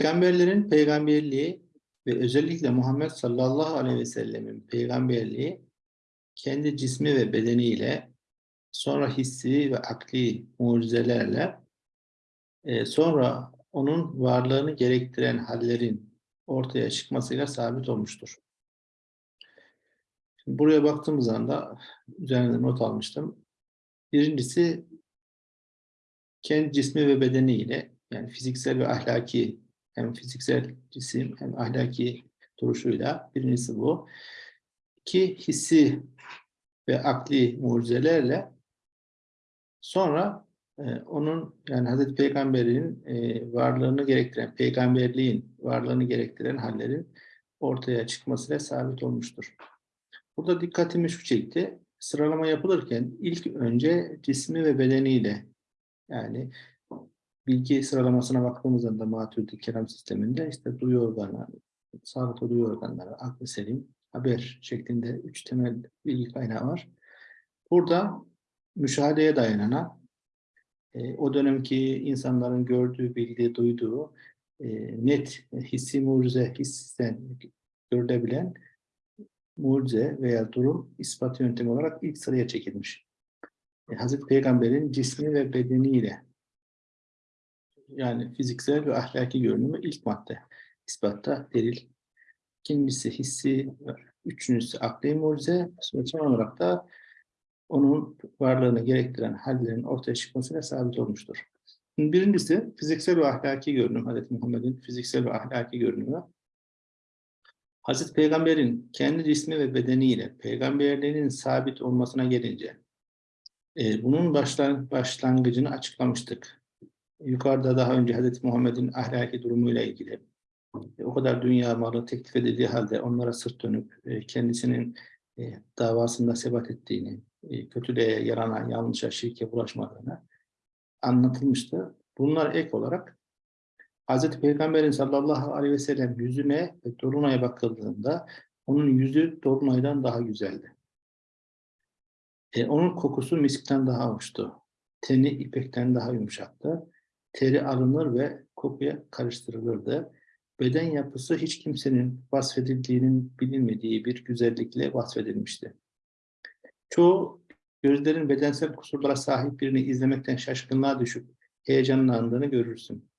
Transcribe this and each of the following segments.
Peygamberlerin peygamberliği ve özellikle Muhammed sallallahu aleyhi ve sellemin peygamberliği kendi cismi ve bedeniyle sonra hissi ve akli mucizelerle e, sonra onun varlığını gerektiren hallerin ortaya çıkmasıyla sabit olmuştur. Şimdi buraya baktığımız anda üzerinde not almıştım. Birincisi kendi cismi ve bedeniyle yani fiziksel ve ahlaki hem fiziksel cisim hem ahlaki duruşuyla birincisi bu. İki hissi ve akli mucizelerle sonra e, onun yani Hazreti Peygamber'in e, varlığını gerektiren, peygamberliğin varlığını gerektiren hallerin ortaya çıkmasıyla sabit olmuştur. Burada dikkatimi şu çekti. Sıralama yapılırken ilk önce cismi ve bedeniyle yani bilgi sıralamasına baktığımızda da Maturidi kelam sisteminde işte duyu organları, sağlıklı duyu organları, aklı selim, haber şeklinde üç temel bilgi kaynağı var. Burada müşahedeye dayanana, e, o dönemki insanların gördüğü, bildiği, duyduğu e, net hissi mucize, hissen görülebilen mucize veya durum ispat yöntemi olarak ilk sıraya çekilmiş. E, Hazreti Peygamber'in cismi ve bedeniyle yani fiziksel ve ahlaki görünümü ilk madde ispatta delil. İkincisi hissi, üçüncüsü akli mucize, son olarak da onun varlığını gerektiren hallerin ortaya çıkmasıyla sabit olmuştur. Birincisi fiziksel ve ahlaki görünüm. Hazreti Muhammed'in fiziksel ve ahlaki görünümü. Hazreti Peygamber'in kendi cismi ve bedeniyle peygamberliğinin sabit olmasına gelince e, bunun başlangıcını açıklamıştık yukarıda daha önce Hz. Muhammed'in ahlaki durumuyla ilgili e, o kadar dünya malı teklif edildiği halde onlara sırt dönüp e, kendisinin e, davasında sebat ettiğini, kötülüğe, yarana, yanlışa, şirke bulaşmadığını anlatılmıştı. Bunlar ek olarak Hz. Peygamber'in sallallahu aleyhi ve sellem yüzüne ve Dolunay'a bakıldığında onun yüzü Dolunay'dan daha güzeldi. E, onun kokusu miskten daha hoştu. Teni ipekten daha yumuşaktı teri alınır ve kokuya karıştırılırdı. Beden yapısı hiç kimsenin vasfedildiğinin bilinmediği bir güzellikle vasfedilmişti. Çoğu gözlerin bedensel kusurlara sahip birini izlemekten şaşkınlığa düşüp heyecanlandığını görürsün.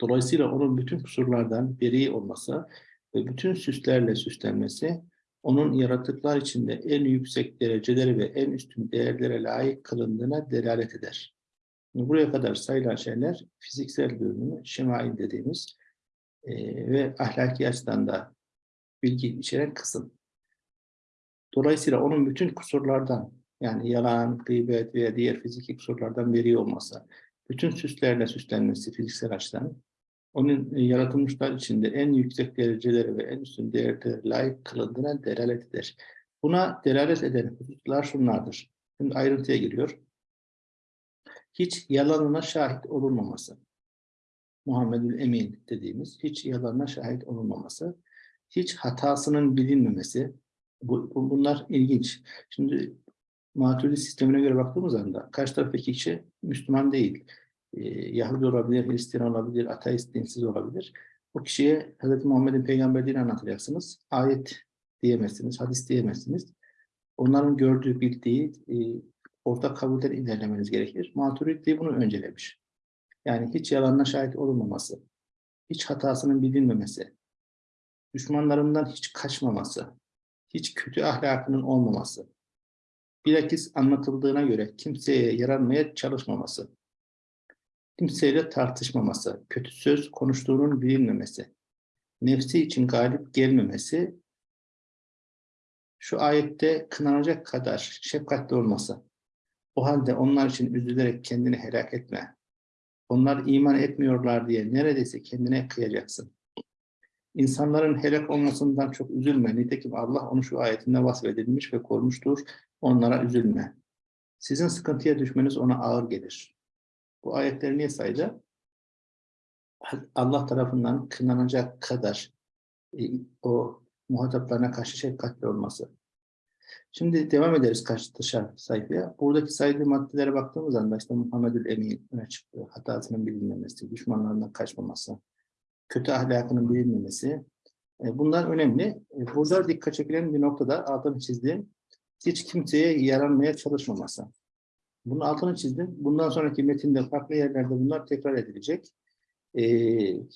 Dolayısıyla onun bütün kusurlardan beri olması ve bütün süslerle süslenmesi, onun yaratıklar içinde en yüksek dereceleri ve en üstün değerlere layık kılındığına delalet eder. Buraya kadar sayılan şeyler fiziksel görünümü, şemail dediğimiz e, ve ahlaki açıdan da bilgi içeren kısım. Dolayısıyla onun bütün kusurlardan yani yalan, gıybet veya diğer fiziki kusurlardan beri olması, bütün süslerle süslenmesi fiziksel açıdan, onun yaratılmışlar içinde en yüksek dereceleri ve en üstün değerlere layık kılındığına delalet eder. Buna delalet eden hususlar şunlardır. Şimdi ayrıntıya giriyor hiç yalanına şahit olunmaması. Muhammedül Emin dediğimiz hiç yalanına şahit olunmaması, hiç hatasının bilinmemesi, bu, bunlar ilginç. Şimdi Maturidi sistemine göre baktığımız anda karşı taraftaki kişi Müslüman değil. Ee, Yahudi olabilir, Hristiyan olabilir, ateist, dinsiz olabilir. O kişiye Hz. Muhammed'in peygamberliğini anlatacaksınız. Ayet diyemezsiniz, hadis diyemezsiniz. Onların gördüğü, bildiği, e, ortak kabulden ilerlemeniz gerekir. Maturidi bunu öncelemiş. Yani hiç yalanına şahit olunmaması, hiç hatasının bilinmemesi, düşmanlarından hiç kaçmaması, hiç kötü ahlakının olmaması, bilakis anlatıldığına göre kimseye yaranmaya çalışmaması, kimseyle tartışmaması, kötü söz konuştuğunun bilinmemesi, nefsi için galip gelmemesi, şu ayette kınanacak kadar şefkatli olması, o halde onlar için üzülerek kendini helak etme. Onlar iman etmiyorlar diye neredeyse kendine kıyacaksın. İnsanların helak olmasından çok üzülme. Nitekim Allah onu şu ayetinde vasfedilmiş ve korumuştur. Onlara üzülme. Sizin sıkıntıya düşmeniz ona ağır gelir. Bu ayetleri niye saydı? Allah tarafından kınanacak kadar e, o muhataplarına karşı şefkatli olması. Şimdi devam ederiz dışarı sayfaya. Buradaki sayılı maddelere baktığımız anda işte Muhammedül Emin öne çıktı. Hatasının bilinmemesi, düşmanlarından kaçmaması, kötü ahlakının bilinmemesi. E, bunlar önemli. E, burada dikkat çekilen bir noktada altını çizdiğim hiç kimseye yaranmaya çalışmaması. Bunun altını çizdim. Bundan sonraki metinde farklı yerlerde bunlar tekrar edilecek. Ee,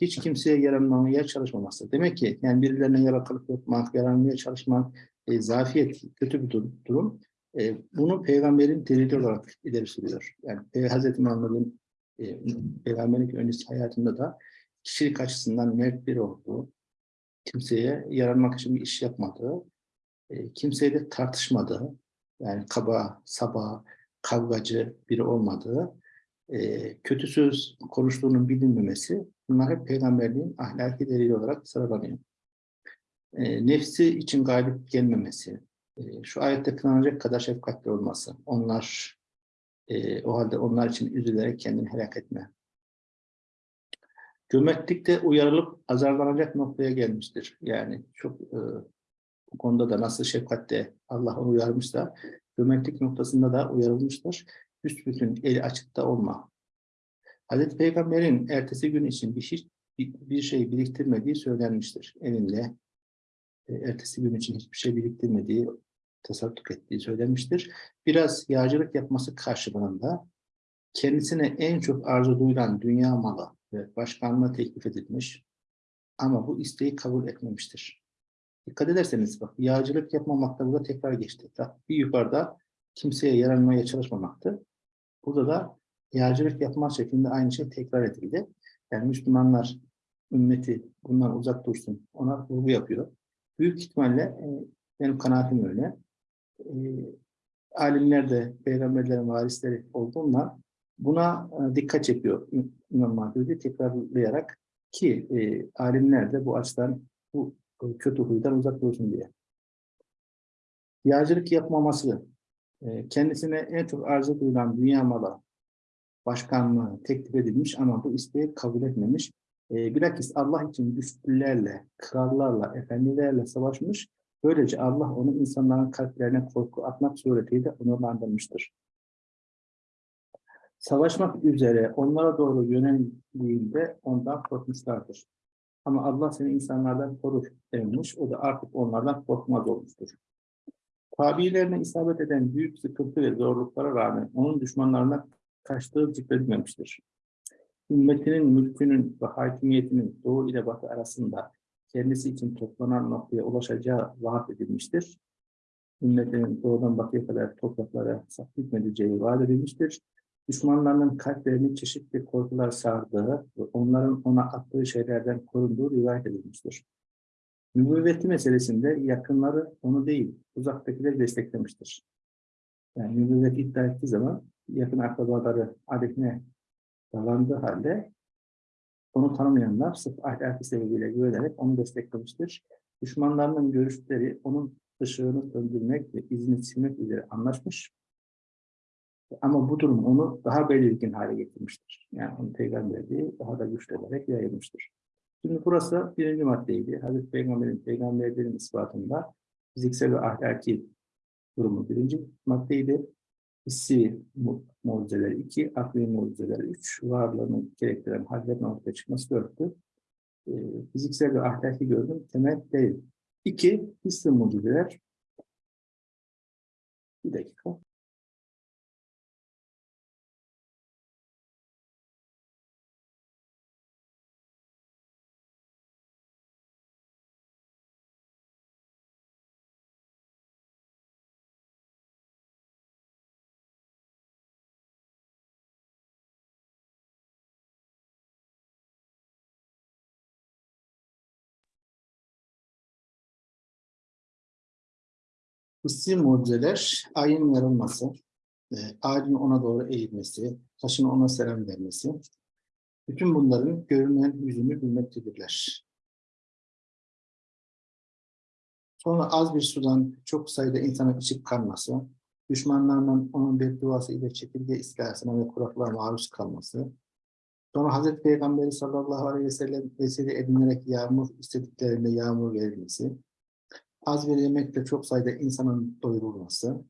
hiç kimseye yaranmamaya çalışmaması. Demek ki yani birilerine yarakılık yapmak, yaranmaya çalışmak, e, zafiyet, kötü bir dur- durum. E, bunu peygamberin delili olarak ileri sürüyor. Yani Pey- Hz. Muhammed'in e, peygamberlik öncesi hayatında da kişilik açısından mert biri olduğu, kimseye yaranmak için bir iş yapmadığı, e, kimseyle tartışmadığı, yani kaba, saba, kavgacı biri olmadığı, e, kötü söz konuştuğunun bilinmemesi, bunlar hep peygamberliğin ahlaki delili olarak sıralanıyor. E, nefsi için galip gelmemesi, e, şu ayette kınanacak kadar şefkatli olması, onlar e, o halde onlar için üzülerek kendini helak etme. Cömertlikte uyarılıp azarlanacak noktaya gelmiştir. Yani çok e, bu konuda da nasıl şefkatte Allah onu uyarmışsa, cömertlik noktasında da uyarılmıştır. Büsbütün eli açıkta olma. Hazreti Peygamber'in ertesi gün için bir, hiç, bir, bir şey biriktirmediği söylenmiştir. Evinde e, ertesi gün için hiçbir şey biriktirmediği, tasadduk ettiği söylenmiştir. Biraz yağcılık yapması karşılığında kendisine en çok arzu duyulan dünya malı ve başkanlığa teklif edilmiş ama bu isteği kabul etmemiştir. Dikkat ederseniz bak yağcılık yapmamakta burada tekrar geçti. Bir yukarıda kimseye yaranmaya çalışmamaktı. Burada da yağcılık yapma şeklinde aynı şey tekrar edildi. Yani Müslümanlar ümmeti bundan uzak dursun. Ona vurgu yapıyor. Büyük ihtimalle e, benim kanaatim öyle. E, alimler de peygamberlerin varisleri olduğundan buna e, dikkat çekiyor İmam Mahdi tekrarlayarak ki e, alimler de bu açıdan bu kötü huydan uzak dursun diye. Yağcılık yapmaması, e, kendisine en çok arzu duyulan dünya malı, başkanlığı teklif edilmiş ama bu isteği kabul etmemiş. E, bilakis Allah için güçlülerle, krallarla, efendilerle savaşmış. Böylece Allah onu insanların kalplerine korku atmak suretiyle onurlandırmıştır. Savaşmak üzere onlara doğru yöneldiğinde ondan korkmuşlardır. Ama Allah seni insanlardan korur denilmiş. O da artık onlardan korkmaz olmuştur. Tabiilerine isabet eden büyük sıkıntı ve zorluklara rağmen onun düşmanlarına kaçtığı zikredilmemiştir. Ümmetinin mülkünün ve hakimiyetinin doğu ile batı arasında kendisi için toplanan noktaya ulaşacağı vaat edilmiştir. Ümmetinin doğudan batıya kadar topraklara saklıtmedeceği vaat edilmiştir. Düşmanlarının kalplerini çeşitli korkular sardığı ve onların ona attığı şeylerden korunduğu rivayet edilmiştir. Nübüvveti meselesinde yakınları onu değil, uzaktakileri desteklemiştir. Yani nübüvvet iddia ettiği zaman yakın akrabaları aleyhine davrandığı halde onu tanımayanlar sırf ahlaki sebebiyle güvenerek onu desteklemiştir. Düşmanlarının görüşleri onun ışığını söndürmek ve izini silmek üzere anlaşmış. Ama bu durum onu daha belirgin hale getirmiştir. Yani onu peygamberliği daha da güçlenerek yayılmıştır. Şimdi burası birinci maddeydi. Hazreti Peygamber'in peygamberlerin ispatında fiziksel ve ahlaki durumu birinci maddeydi. Hissi mu- mucizeler iki, akli mucizeler üç, varlığını gerektiren hallerin ortaya çıkması dörttü. Ee, fiziksel ve ahlaki görünüm temel değil. İki, hissi mucizeler. Bir dakika. Hissi mucizeler, ayın yarılması, e, ağacın ona doğru eğilmesi, taşın ona selam vermesi, bütün bunların görünen yüzünü bilmektedirler. Sonra az bir sudan çok sayıda insanın içip kalması, düşmanlarının onun bir duası ile çekirge istilasına ve kuraklığa maruz kalması, sonra Hazreti Peygamberi sallallahu aleyhi ve sellem vesile edinerek yağmur istediklerinde yağmur verilmesi, az bir yemekle çok sayıda insanın doyurulması,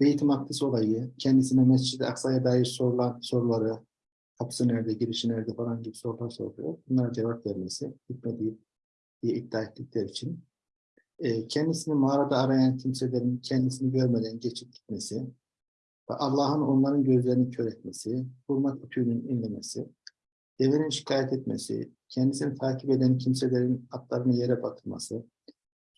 Beyt-i Makdis olayı, kendisine Mescid-i Aksa'ya dair sorulan soruları kapısı nerede, girişi nerede falan gibi sorular soruyor. Bunlara cevap vermesi, gitmediği diye iddia ettikleri için. E, kendisini mağarada arayan kimselerin kendisini görmeden geçip gitmesi ve Allah'ın onların gözlerini kör etmesi, hurma kütüğünün inlemesi, devenin şikayet etmesi, kendisini takip eden kimselerin atlarını yere batırması,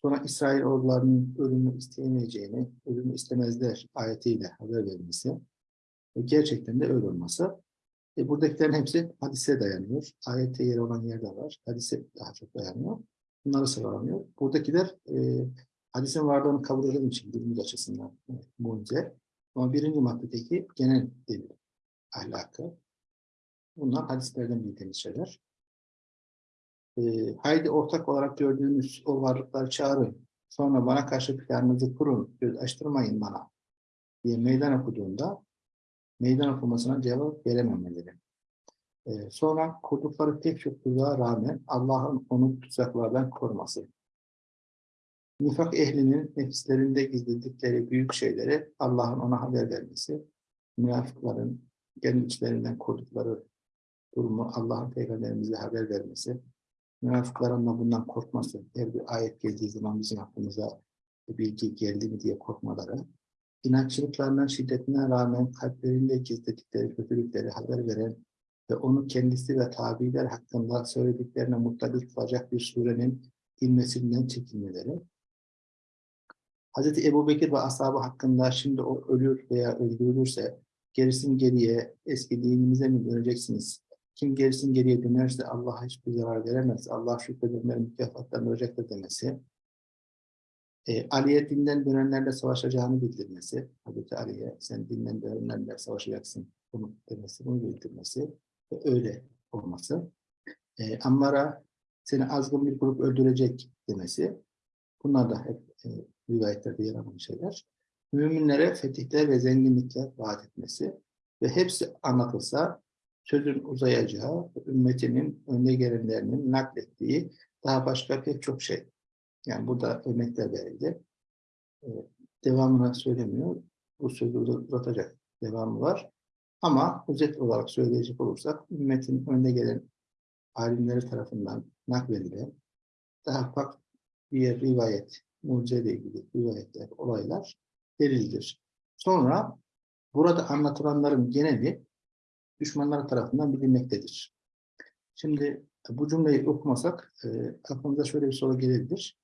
sonra İsrail ordularının ölümü isteyemeyeceğini, ölümü istemezler ayetiyle haber verilmesi ve gerçekten de öyle olması. E, buradakilerin hepsi hadise dayanıyor. Ayette yer olan yerde var. Hadise daha çok dayanıyor. Bunları sıralanıyor. Buradakiler e, hadisin varlığını kabul eden için bilimiz açısından e, mucize. Ama birinci maddedeki genel delil ahlakı. Bunlar hadislerden bildiğimiz şeyler. E, haydi ortak olarak gördüğünüz o varlıkları çağırın. Sonra bana karşı planınızı kurun. Göz açtırmayın bana. diye meydan okuduğunda meydan okumasına cevap verememeleri. Ee, sonra kurdukları pek çok tuzağa rağmen Allah'ın onu tuzaklardan koruması. Nifak ehlinin nefislerinde gizledikleri büyük şeyleri Allah'ın ona haber vermesi. Münafıkların kendi içlerinden kurdukları durumu Allah'ın peygamberimize haber vermesi. Münafıkların da bundan korkması. Her bir ayet geldiği zaman bizim aklımıza bilgi geldi mi diye korkmaları inatçılıklarından şiddetine rağmen kalplerinde gizledikleri kötülükleri haber veren ve onu kendisi ve tabiler hakkında söylediklerine mutlaka kılacak bir surenin inmesinden çekinmeleri. Hz. Ebu Bekir ve ashabı hakkında şimdi o ölür veya öldürülürse gerisin geriye eski dinimize mi döneceksiniz? Kim gerisin geriye dönerse Allah'a hiçbir zarar veremez. Allah şükredenlerin mükafatlandıracak demesi e, Ali'ye dinden dönenlerle savaşacağını bildirmesi, Hazreti Ali'ye sen dinden dönenlerle savaşacaksın bunu demesi, bunu bildirmesi ve öyle olması. E, Ammar'a seni azgın bir grup öldürecek demesi, bunlar da hep e, rivayetlerde yer alan şeyler. Müminlere fetihler ve zenginlikler vaat etmesi ve hepsi anlatılsa sözün uzayacağı, ümmetinin önde gelenlerinin naklettiği daha başka pek çok şey yani burada örnekler verildi. Ee, devamını söylemiyor. Bu sözü uzatacak devamı var. Ama özet olarak söyleyecek olursak ümmetin önde gelen alimleri tarafından nakledilen daha farklı bir rivayet, mucizeyle ilgili rivayetler, olaylar delildir. Sonra burada anlatılanların geneli düşmanlar tarafından bilinmektedir. Şimdi bu cümleyi okumasak e, aklımıza şöyle bir soru gelebilir.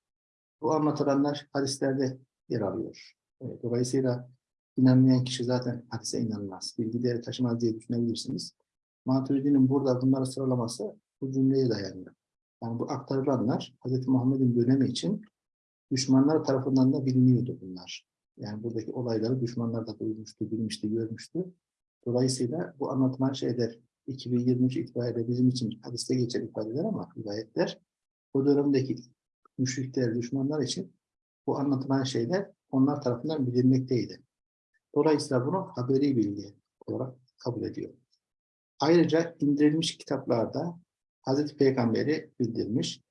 Bu anlatılanlar hadislerde yer alıyor. E, dolayısıyla inanmayan kişi zaten hadise inanmaz. Bilgileri taşımaz diye düşünebilirsiniz. Maturidi'nin burada bunları sıralaması bu cümleye dayanıyor. Yani bu aktarılanlar Hz. Muhammed'in dönemi için düşmanlar tarafından da biliniyordu bunlar. Yani buradaki olayları düşmanlar da duymuştu, bilmişti, görmüştü. Dolayısıyla bu anlatılan şeyler 2023 itibariyle bizim için hadiste geçen ifadeler ama rivayetler o dönemdeki müşrikler, düşmanlar için bu anlatılan şeyler onlar tarafından bilinmekteydi. Dolayısıyla bunu haberi bilgi olarak kabul ediyor. Ayrıca indirilmiş kitaplarda Hazreti Peygamber'i bildirmiş,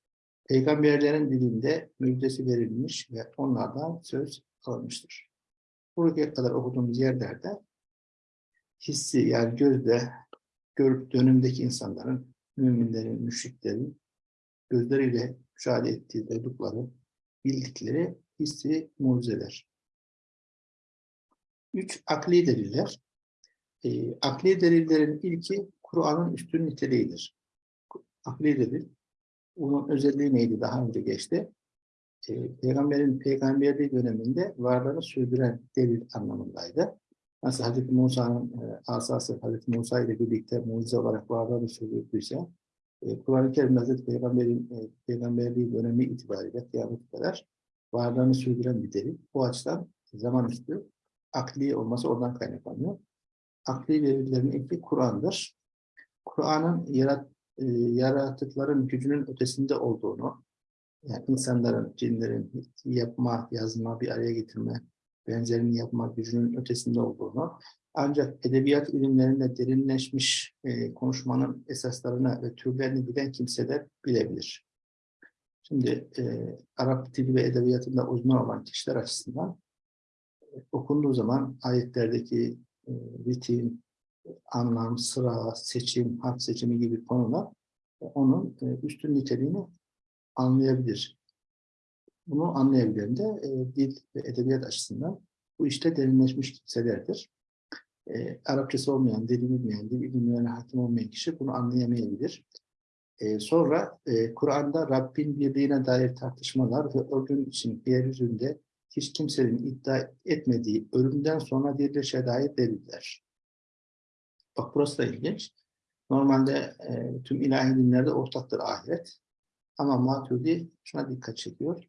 peygamberlerin dilinde müjdesi verilmiş ve onlardan söz alınmıştır. Buraya kadar okuduğumuz yerlerde hissi yani gözle görüp dönümdeki insanların, müminlerin, müşriklerin gözleriyle müşahede ettiği, duydukları, bildikleri hissi mucizeler. Üç, akli deliller. E, akli delillerin ilki Kur'an'ın üstün niteliğidir. Akli delil, onun özelliği neydi daha önce geçti. E, Peygamberin peygamberliği döneminde varlığını sürdüren delil anlamındaydı. Nasıl Hz. Musa'nın e, asası Hz. Musa ile birlikte mucize olarak varlığını sürdürdüyse, e, Kur'an-ı Kerim Hazreti Peygamber'in e, peygamberliği dönemi itibariyle kıyamet kadar varlığını sürdüren bir delil. Bu açıdan zaman üstü akli olması oradan kaynaklanıyor. Akli verilerin ilki Kur'an'dır. Kur'an'ın yarat, e, yaratıkların gücünün ötesinde olduğunu, yani insanların, cinlerin yapma, yazma, bir araya getirme, benzerini yapma gücünün ötesinde olduğunu, ancak edebiyat ilimlerinde derinleşmiş e, konuşmanın esaslarını ve türlerini bilen kimseler bilebilir. Şimdi e, Arap dili ve edebiyatında uzman olan kişiler açısından e, okunduğu zaman ayetlerdeki e, ritim, anlam, sıra, seçim, harf seçimi gibi konular e, onun e, üstün niteliğini anlayabilir. Bunu anlayabilen de e, dil ve edebiyat açısından bu işte derinleşmiş kimselerdir. E, Arapçası olmayan, dili bilmeyen, dil bilimlerine hakim olmayan kişi bunu anlayamayabilir. E, sonra e, Kur'an'da Rabbin birliğine dair tartışmalar ve gün için yeryüzünde hiç kimsenin iddia etmediği ölümden sonra dirilişe dair deliller. Bak burası da ilginç. Normalde e, tüm ilahi dinlerde ortaktır ahiret. Ama Maturidi şuna dikkat çekiyor.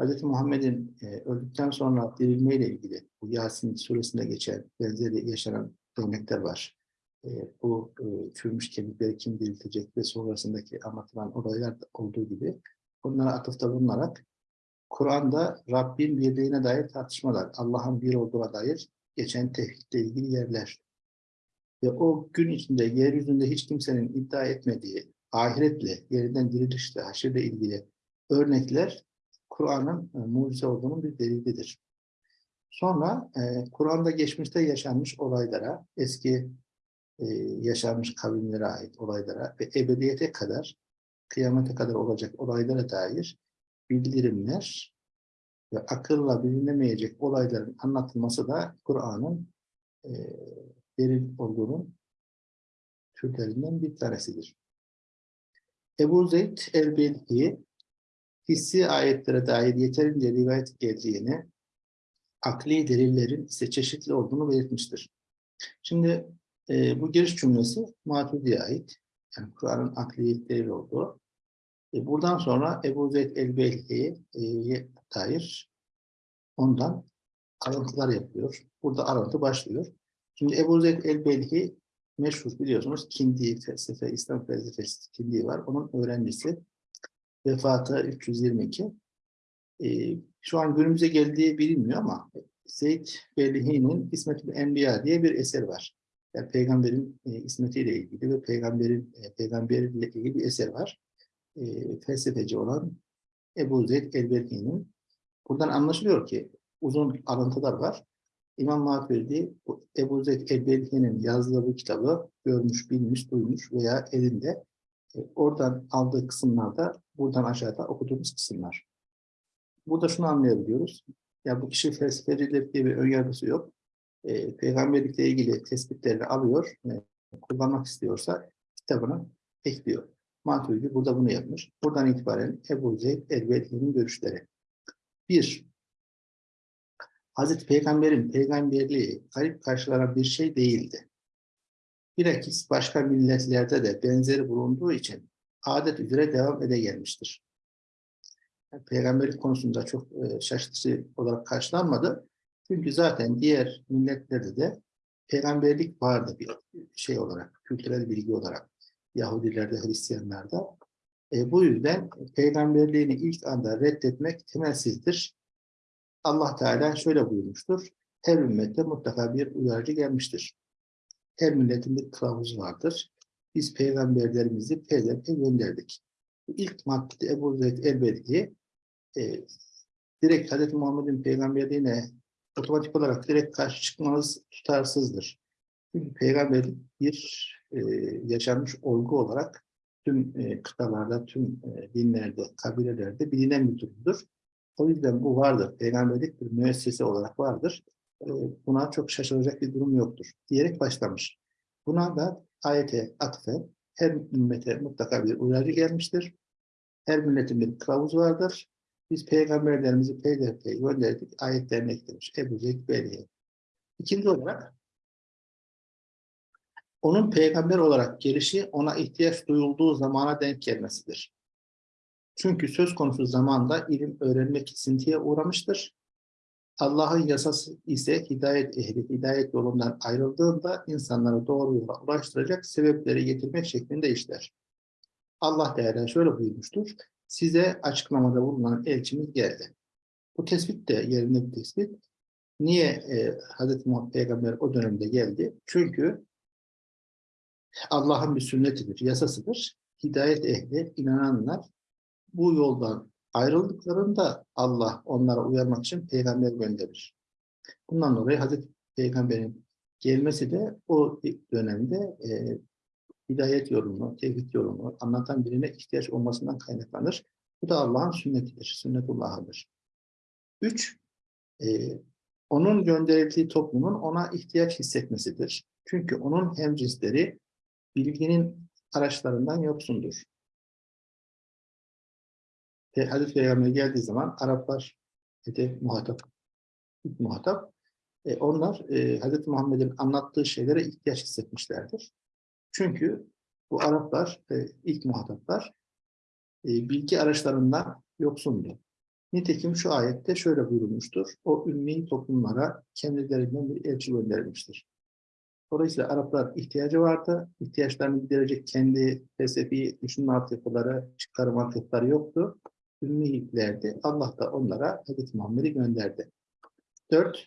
Hz. Muhammed'in e, öldükten sonra dirilmeyle ilgili bu Yasin suresinde geçen benzeri yaşanan örnekler var. E, bu e, çürümüş kemikleri kim diriltecek ve sonrasındaki anlatılan olaylar olduğu gibi bunlara atıfta bulunarak Kur'an'da Rabbin birliğine dair tartışmalar, Allah'ın bir olduğuna dair geçen tevhidle ilgili yerler ve o gün içinde yeryüzünde hiç kimsenin iddia etmediği ahiretle, yeniden dirilişle, haşirle ilgili örnekler Kur'an'ın e, mucize olduğunun bir delilidir. Sonra e, Kur'an'da geçmişte yaşanmış olaylara, eski e, yaşanmış kavimlere ait olaylara ve ebediyete kadar, kıyamete kadar olacak olaylara dair bildirimler ve akılla bilinemeyecek olayların anlatılması da Kur'an'ın e, delil olduğunun türlerinden bir tanesidir. Ebu Zeyd el-Belhi hissi ayetlere dair yeterince rivayet geldiğini, akli delillerin ise çeşitli olduğunu belirtmiştir. Şimdi e, bu giriş cümlesi Maturidi'ye ait. Yani Kur'an'ın akli delil olduğu. E, buradan sonra Ebu Zeyd el-Belhi'ye dair ondan alıntılar yapıyor. Burada alıntı başlıyor. Şimdi Ebu Zeyd el-Belhi meşhur biliyorsunuz Kindi felsefe, İslam felsefesi Kindi var. Onun öğrencisi vefatı 322. Ee, şu an günümüze geldiği bilinmiyor ama Zeyd Belhi'nin İsmet-i Enbiya diye bir eser var. Yani peygamberin e, ismetiyle ilgili ve peygamberin e, peygamberiyle ilgili bir eser var. E, felsefeci olan Ebu Zeyd el-Belhi'nin. Buradan anlaşılıyor ki uzun alıntılar var. İmam Maturidi Ebu Zeyd el-Belhi'nin yazdığı bu kitabı görmüş, bilmiş, duymuş veya elinde e, oradan aldığı kısımlarda buradan aşağıda okuduğumuz kısımlar. Burada şunu anlayabiliyoruz. Ya bu kişi felsefecidir diye bir önyargısı yok. E, peygamberlikle ilgili tespitlerini alıyor, e, kullanmak istiyorsa kitabına ekliyor. Maturidi burada bunu yapmış. Buradan itibaren Ebu Zeyd el-Belhi'nin görüşleri. Bir, Hazreti Peygamber'in peygamberliği garip karşılanan bir şey değildi. Bilakis başka milletlerde de benzeri bulunduğu için adet üzere devam ede gelmiştir. Peygamberlik konusunda çok e, şaşırtıcı olarak karşılanmadı. Çünkü zaten diğer milletlerde de peygamberlik vardı bir şey olarak, kültürel bilgi olarak. Yahudilerde, Hristiyanlarda. E, bu yüzden peygamberliğini ilk anda reddetmek temelsizdir. Allah Teala şöyle buyurmuştur. Her ümmette mutlaka bir uyarıcı gelmiştir. Her milletin bir kılavuzu vardır. Biz peygamberlerimizi peyderpey gönderdik. İlk maddede Ebu Zeyd el-Belki e, direkt Hz. Muhammed'in peygamberliğine otomatik olarak direkt karşı çıkmanız tutarsızdır. Çünkü peygamberlik bir e, yaşanmış olgu olarak tüm e, kıtalarda, tüm e, dinlerde, kabilelerde bilinen bir durumdur. O yüzden bu vardır. Peygamberlik bir müessese olarak vardır. E, buna çok şaşıracak bir durum yoktur. Diyerek başlamış. Buna da ayete atfen her ümmete mutlaka bir uyarı gelmiştir. Her milletin bir kılavuz vardır. Biz peygamberlerimizi peyderpey gönderdik. Ayetlerine eklemiş. Ebu Zeyd Beyli'ye. İkinci olarak onun peygamber olarak gelişi ona ihtiyaç duyulduğu zamana denk gelmesidir. Çünkü söz konusu zamanda ilim öğrenmek kesintiye uğramıştır. Allah'ın yasası ise hidayet ehli, hidayet yolundan ayrıldığında insanları doğru yola ulaştıracak sebepleri getirmek şeklinde işler. Allah Teala şöyle buyurmuştur. Size açıklamada bulunan elçimiz geldi. Bu tespit de yerinde bir tespit. Niye e, Hz. Muhammed Peygamber o dönemde geldi? Çünkü Allah'ın bir sünnetidir, yasasıdır. Hidayet ehli, inananlar bu yoldan ayrıldıklarında Allah onlara uyarmak için peygamber gönderir. Bundan dolayı Hazreti Peygamber'in gelmesi de o dönemde e, hidayet yolunu, tevhid yolunu anlatan birine ihtiyaç olmasından kaynaklanır. Bu da Allah'ın sünnetidir, sünnetullah'ıdır. Üç, e, onun gönderildiği toplumun ona ihtiyaç hissetmesidir. Çünkü onun hemcinsleri bilginin araçlarından yoksundur. Hazreti Peygamber geldiği zaman Araplar hedef muhatap, muhatap. E, onlar e, Hazreti Muhammed'in anlattığı şeylere ihtiyaç hissetmişlerdir. Çünkü bu Araplar, e, ilk muhataplar e, bilgi araçlarından yoksundu. Nitekim şu ayette şöyle buyurulmuştur. O ümmi toplumlara kendilerinden bir elçi gönderilmiştir. Dolayısıyla Araplar ihtiyacı vardı. İhtiyaçlarını giderecek kendi felsefi düşünme altyapıları, çıkarım altyapıları yoktu. Ümmiliklerdi. Allah da onlara Hz. Muhammed'i gönderdi. Dört,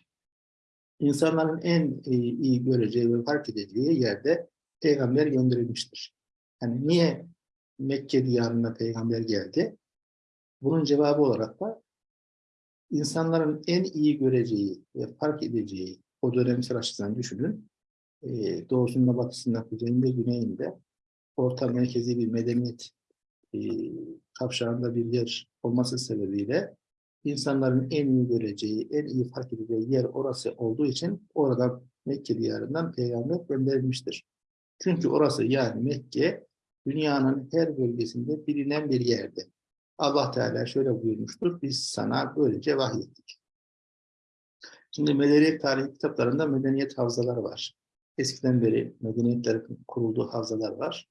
insanların en iyi, iyi göreceği ve fark edeceği yerde peygamber gönderilmiştir. Yani niye Mekke diyarına peygamber geldi? Bunun cevabı olarak da insanların en iyi göreceği ve fark edeceği o dönemsel açıdan düşünün. E, doğusunda, batısında, kuzeyinde, güneyinde orta merkezi bir medeniyet e, kavşağında bir yer olması sebebiyle insanların en iyi göreceği, en iyi fark edeceği yer orası olduğu için oradan Mekke diyarından peygamber gönderilmiştir. Çünkü orası yani Mekke dünyanın her bölgesinde bilinen bir yerde. Allah Teala şöyle buyurmuştur, biz sana böylece vahyettik. Şimdi medeniyet tarihi kitaplarında medeniyet havzaları var. Eskiden beri medeniyetlerin kurulduğu havzalar var.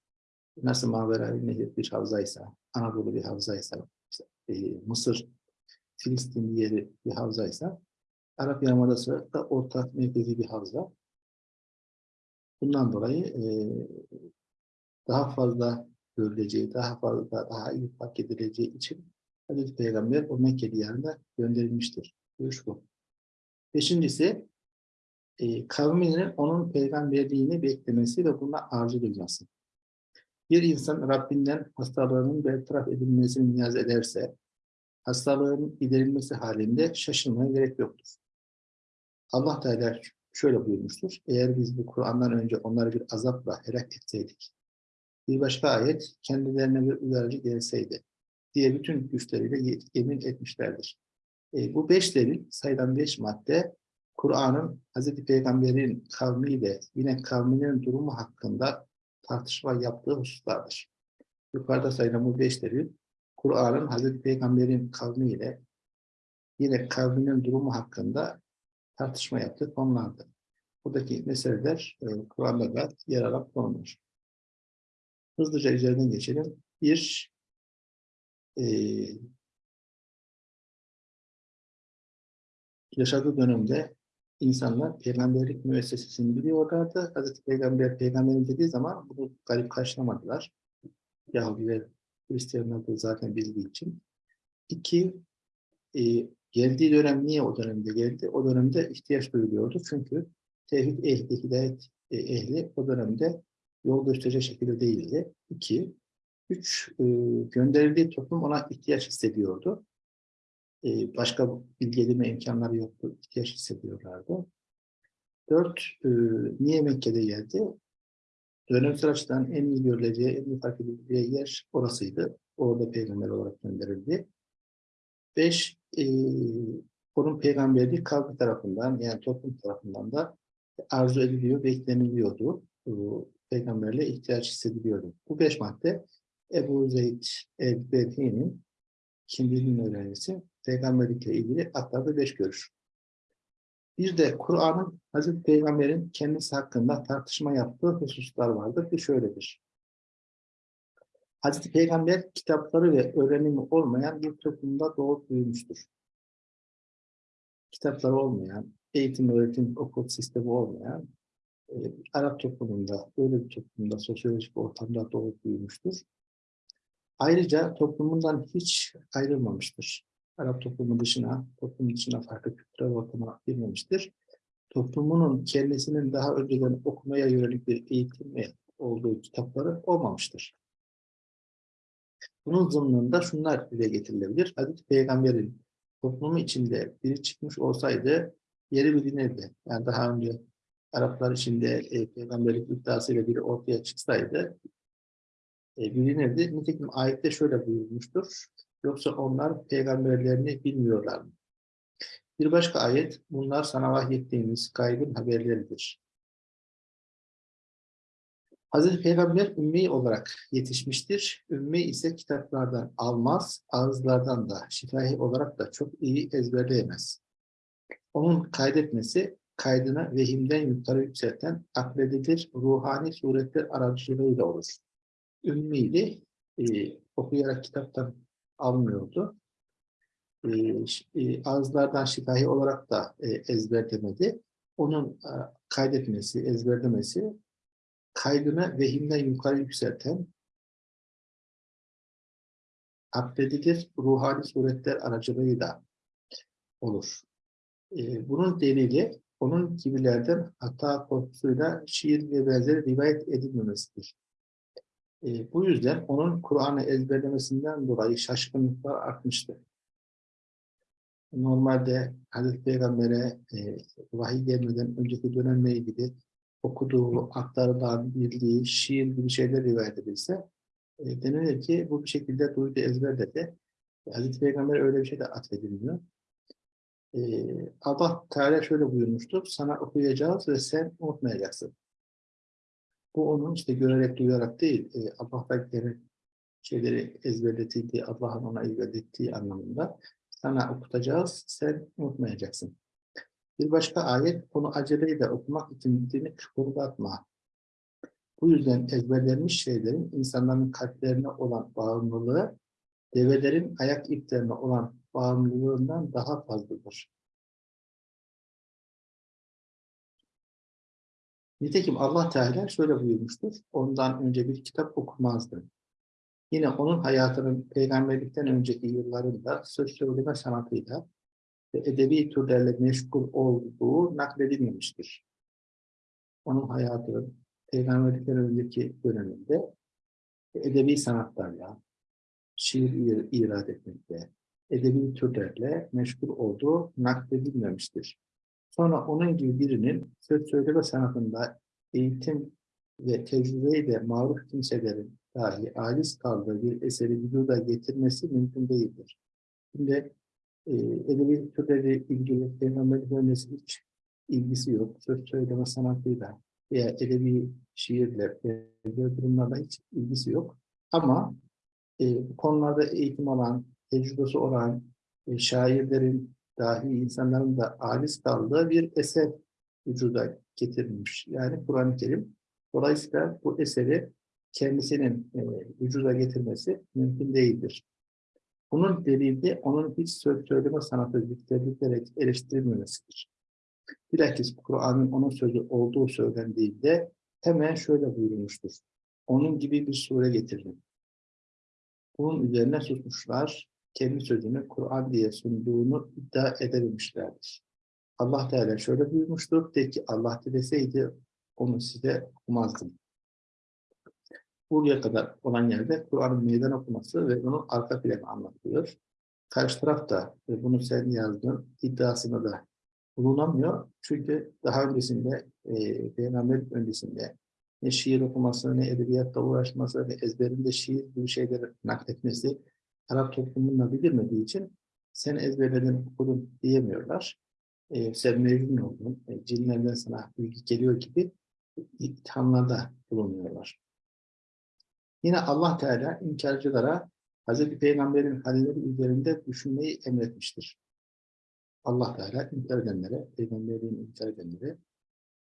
Nasıl Mavera Nehir bir havzaysa, Anadolu bir havzaysa, işte, e, Mısır, Filistin yeri bir havzaysa, Arap Yarımadası da orta merkezi bir havza. Bundan dolayı e, daha fazla görüleceği, daha fazla, daha iyi fark edileceği için Hazreti Peygamber o Mekke diyarına gönderilmiştir. Görüş bu. Beşincisi, e, kavminin onun peygamberliğini beklemesi ve buna arzu duyması. Bir insan Rabbinden hastalığının bertaraf edilmesini niyaz ederse, hastalığın giderilmesi halinde şaşırmaya gerek yoktur. Allah Teala şöyle buyurmuştur. Eğer biz bu Kur'an'dan önce onları bir azapla helak etseydik, bir başka ayet kendilerine bir uyarıcı gelseydi diye bütün güçleriyle yemin etmişlerdir. E, bu beş delil, sayılan beş madde Kur'an'ın Hz. Peygamber'in kavmiyle yine kavminin durumu hakkında tartışma yaptığı hususlardır. Yukarıda sayılan bu beş delil, Kur'an'ın Hz. Peygamber'in kavmiyle yine kavminin durumu hakkında tartışma yaptığı konulardır. Buradaki meseleler e, Kur'an'da da yer alan konular. Hızlıca üzerinden geçelim. Bir, e, yaşadığı dönemde insanlar peygamberlik müessesesini biliyorlardı. Hazreti Peygamber peygamberin dediği zaman bunu garip karşılamadılar. Yahudiler, Hristiyanlar da zaten bildiği için. İki, e, geldiği dönem niye o dönemde geldi? O dönemde ihtiyaç duyuluyordu. Çünkü tevhid ehli, hidayet e, ehli o dönemde yol gösterecek şekilde değildi. İki, üç, e, gönderildiği toplum ona ihtiyaç hissediyordu. E, başka bilgi edinme imkanları yoktu, ihtiyaç hissediyorlardı. Dört, e, niye Mekke'de geldi? Dönemsel açıdan en iyi görüleceği, en iyi fark edileceği yer orasıydı. Orada peygamber olarak gönderildi. Beş, e, onun peygamberliği kavmi tarafından, yani toplum tarafından da arzu ediliyor, bekleniliyordu. E, peygamberle ihtiyaç hissediliyordu. Bu beş madde Ebu Zeyd el-Bedhi'nin kimliğinin öğrencisi peygamberlikle ilgili aktardığı beş görüş. Bir de Kur'an'ın Hazreti Peygamber'in kendisi hakkında tartışma yaptığı hususlar vardır ki şöyledir. Hazreti Peygamber kitapları ve öğrenimi olmayan bir toplumda doğup büyümüştür. Kitapları olmayan, eğitim, öğretim, okul sistemi olmayan e, Arap toplumunda, böyle bir toplumda, sosyolojik ortamda doğup büyümüştür. Ayrıca toplumundan hiç ayrılmamıştır. Arap toplumu dışına, toplum dışına farklı kültürel ortama girmemiştir. Toplumunun kendisinin daha önceden okumaya yönelik bir eğitim olduğu kitapları olmamıştır. Bunun zımnında şunlar dile getirilebilir. Hazreti Peygamber'in toplumu içinde biri çıkmış olsaydı yeri bilinirdi. Yani daha önce Araplar içinde e, peygamberlik iddiasıyla biri ortaya çıksaydı e, bilinirdi. Nitekim ayette şöyle buyurmuştur. Yoksa onlar peygamberlerini bilmiyorlar mı? Bir başka ayet, bunlar sana vahyettiğimiz gaybın haberleridir. Hazreti Peygamber ümmi olarak yetişmiştir. Ümmi ise kitaplardan almaz, ağızlardan da şifahi olarak da çok iyi ezberleyemez. Onun kaydetmesi, kaydını vehimden yukarı yükselten akledilir ruhani suretler aracılığıyla olur. Ümmiydi, e, okuyarak kitaptan almıyordu. E, e, ağızlardan şifahi olarak da e, ezberlemedi. Onun e, kaydetmesi, ezberlemesi kaydını vehimden yukarı yükselten akledilir ruhani suretler aracılığıyla olur. E, bunun delili onun gibilerden hata korkusuyla şiir ve benzeri rivayet edilmemesidir. E, bu yüzden onun Kur'an'ı ezberlemesinden dolayı şaşkınlıklar artmıştır. Normalde Hazreti Peygamber'e e, vahiy gelmeden önceki dönemle ilgili okuduğu, aktarılan, bildiği, şiir gibi şeyler rivayet edilse e, denilir ki bu bir şekilde duydu, ezberledi. Hazreti Peygamber öyle bir şey de atfedilmiyor. E, Allah Teala şöyle buyurmuştur, sana okuyacağız ve sen unutmayacaksın. Bu onun işte görerek, duyarak değil, e, Allah'tan gelen şeyleri ezberletildiği, Allah'ın ona ezberlettiği anlamında sana okutacağız, sen unutmayacaksın. Bir başka ayet, onu aceleyle okumak için dilini kıpırdatma. Bu yüzden ezberlenmiş şeylerin insanların kalplerine olan bağımlılığı, develerin ayak iplerine olan bağımlılığından daha fazladır. Nitekim Allah Teala şöyle buyurmuştur. Ondan önce bir kitap okumazdı. Yine onun hayatının peygamberlikten önceki yıllarında söz söyleme sanatıyla ve edebi türlerle meşgul olduğu nakledilmemiştir. Onun hayatının peygamberlikten önceki döneminde edebi sanatlarla, şiir irad etmekte, edebi türlerle meşgul olduğu nakledilmemiştir. Sonra onun gibi birinin söz söyleme sanatında eğitim ve tecrübeyle maruf kimselerin dahi aciz kaldığı bir eseri vücuda getirmesi mümkün değildir. Şimdi e, edebi türleri ilgili peygamberlik öncesi hiç ilgisi yok. Söz söyleme sanatıyla veya edebi şiirle, böyle durumlarla hiç ilgisi yok. Ama e, bu konularda eğitim alan, tecrübesi olan e, şairlerin, dahi insanların da aciz kaldığı bir eser vücuda getirilmiş. Yani Kur'an-ı Kerim. Dolayısıyla bu eseri kendisinin e, vücuda getirmesi mümkün değildir. Bunun delili onun hiç söz söyleme sanatı zikredilerek eleştirilmemesidir. Bilakis Kur'an'ın onun sözü olduğu söylendiğinde hemen şöyle buyurmuştur. Onun gibi bir sure getirin. Bunun üzerine susmuşlar, kendi sözünü Kur'an diye sunduğunu iddia edebilmişlerdir. Allah Teala şöyle buyurmuştur, de ki Allah dileseydi onu size okumazdım. Buraya kadar olan yerde Kur'an'ın meydan okuması ve onun arka planı anlatılıyor. Karşı taraf da ve bunu sen yazdın iddiasında da bulunamıyor. Çünkü daha öncesinde, e, Peygamber öncesinde ne şiir okuması, ne edebiyatla uğraşması, ne ezberinde şiir gibi şeyleri nakletmesi Arap toplumundan bilmediği için sen ezberledin, okudun diyemiyorlar. E, sen mezun oldun, e, cinlerden sana bilgi geliyor gibi ithamlarda bulunuyorlar. Yine Allah Teala inkarcılara Hz. Peygamber'in halleri üzerinde düşünmeyi emretmiştir. Allah Teala inkar edenlere, Peygamber'in inkar edenlere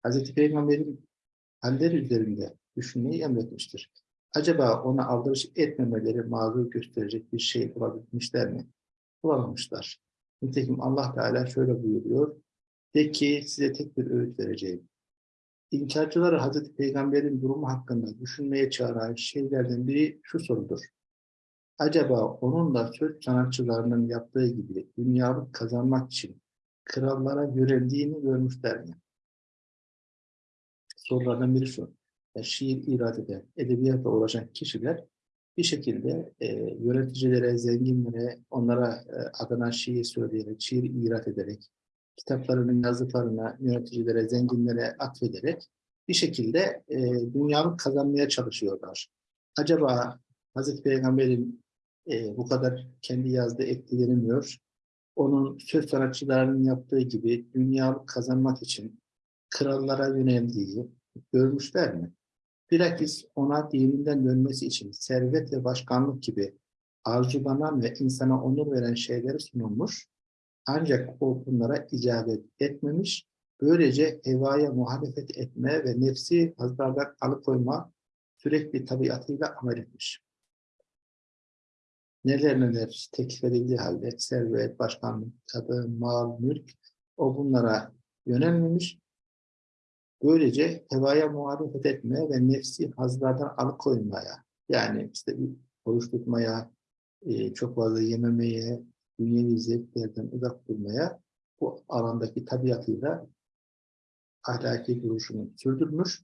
Hz. Peygamber'in halleri üzerinde düşünmeyi emretmiştir. Acaba ona aldırış etmemeleri mazur gösterecek bir şey bulabilmişler mi? Bulamamışlar. Nitekim Allah Teala şöyle buyuruyor. De ki size tek bir öğüt vereceğim. İnkarcıları Hazreti Peygamber'in durumu hakkında düşünmeye çağıran şeylerden biri şu sorudur. Acaba onunla söz sanatçılarının yaptığı gibi dünyalık kazanmak için krallara yöneldiğini görmüşler mi? Sorulardan biri şu şiir irad eden, edebiyatla uğraşan kişiler bir şekilde e, yöneticilere, zenginlere, onlara e, adına şiir söyleyerek, şiir irat ederek, kitaplarının yazdıklarına, yöneticilere, zenginlere atfederek bir şekilde e, dünyalık kazanmaya çalışıyorlar. Acaba Hazreti Peygamber'in e, bu kadar kendi yazdığı etkilenmiyor. Onun söz sanatçılarının yaptığı gibi dünyalık kazanmak için krallara yöneldiği görmüşler mi? Bilakis ona dininden dönmesi için servet ve başkanlık gibi arzulanan ve insana onur veren şeyleri sunulmuş. Ancak o bunlara icabet etmemiş. Böylece hevaya muhalefet etme ve nefsi hazlardan alıkoyma sürekli tabiatıyla amel etmiş. Neler neler teklif edildiği halde servet, başkanlık, kadın, mal, mülk o bunlara yönelmemiş. Böylece hevaya muhalefet etme ve nefsi hazlardan alıkoymaya yani işte bir oruç tutmaya, e, çok fazla yememeye, dünyevi zevklerden uzak durmaya bu alandaki tabiatıyla ahlaki duruşunu sürdürmüş.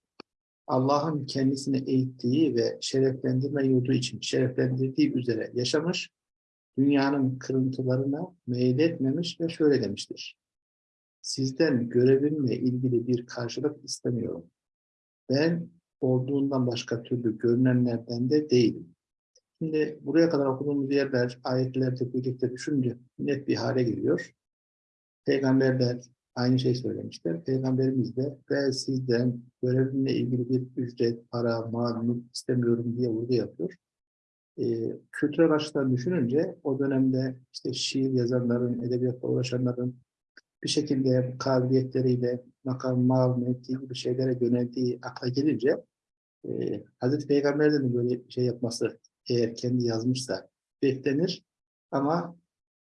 Allah'ın kendisini eğittiği ve şereflendirme yurdu için şereflendirdiği üzere yaşamış, dünyanın kırıntılarına meyletmemiş ve şöyle demiştir. Sizden görevimle ilgili bir karşılık istemiyorum. Ben olduğundan başka türlü görünenlerden de değilim. Şimdi buraya kadar okuduğumuz yerler, ayetlerde birlikte düşünce net bir hale geliyor. Peygamberler aynı şey söylemişler. Peygamberimiz de ben sizden görevimle ilgili bir ücret, para, mal, istemiyorum diye vurgu yapıyor. Ee, kültürel açıdan düşününce o dönemde işte şiir yazanların, edebiyatla uğraşanların bir şekilde kabiliyetleriyle makam, mal, mevki gibi şeylere yöneldiği akla gelince e, Hazreti Peygamber'den de böyle bir şey yapması eğer kendi yazmışsa beklenir ama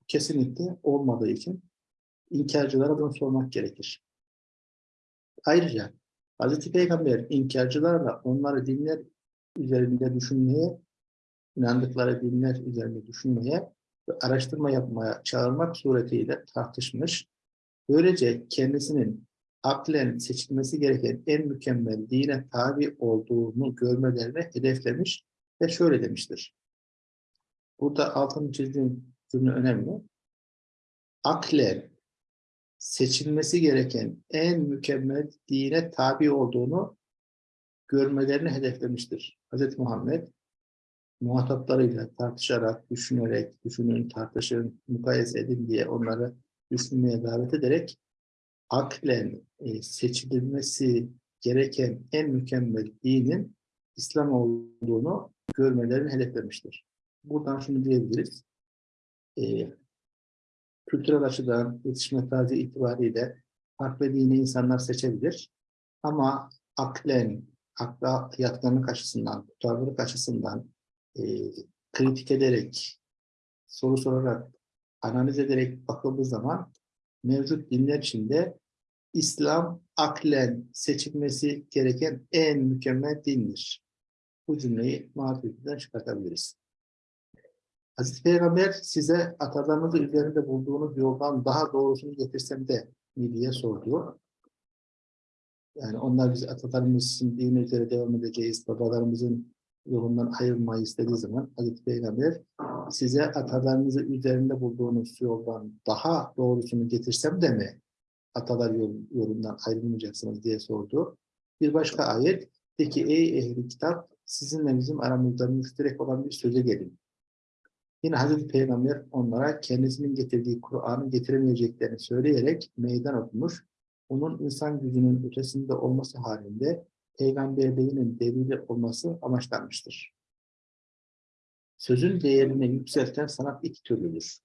kesinlikle olmadığı için inkarcılara bunu sormak gerekir. Ayrıca Hz. Peygamber inkarcılarla onları dinler üzerinde düşünmeye, inandıkları dinler üzerinde düşünmeye ve araştırma yapmaya çağırmak suretiyle tartışmış. Böylece kendisinin aklen seçilmesi gereken en mükemmel dine tabi olduğunu görmelerine hedeflemiş ve şöyle demiştir. Burada altını çizdiğim cümle önemli. Aklen seçilmesi gereken en mükemmel dine tabi olduğunu görmelerini hedeflemiştir. Hz. Muhammed muhataplarıyla tartışarak, düşünerek, düşünün, tartışın, mukayese edin diye onları düşünmeye davet ederek aklen e, seçilmesi gereken en mükemmel dinin İslam olduğunu görmelerini hedeflemiştir. Buradan şunu diyebiliriz. E, kültürel açıdan yetişme tarzı itibariyle farklı dini insanlar seçebilir. Ama aklen, akla yatkınlık açısından, tutarlılık açısından e, kritik ederek, soru sorarak, analiz ederek bakıldığı zaman mevcut dinler içinde İslam aklen seçilmesi gereken en mükemmel dindir bu cümleyi marifetinden çıkartabiliriz. Hazreti Peygamber size atalarınızı üzerinde bulduğunuz yoldan daha doğrusunu getirsem de mi diye sordu. Yani onlar biz atalarımızın dini üzere devam edeceğiz, babalarımızın yolundan ayrılmayı istediği zaman Hazreti Peygamber size atalarınızı üzerinde bulduğunuz yoldan daha doğrusunu getirsem de mi atalar yol, yolundan ayrılmayacaksınız diye sordu. Bir başka ayet, de ki ey ehli kitap sizinle bizim aramızda müşterek olan bir söze gelin. Yine Hazreti Peygamber onlara kendisinin getirdiği Kur'an'ı getiremeyeceklerini söyleyerek meydan okumuş, onun insan gücünün ötesinde olması halinde peygamberliğinin delili olması amaçlanmıştır. Sözün değerini yükselten sanat iki türlüdür.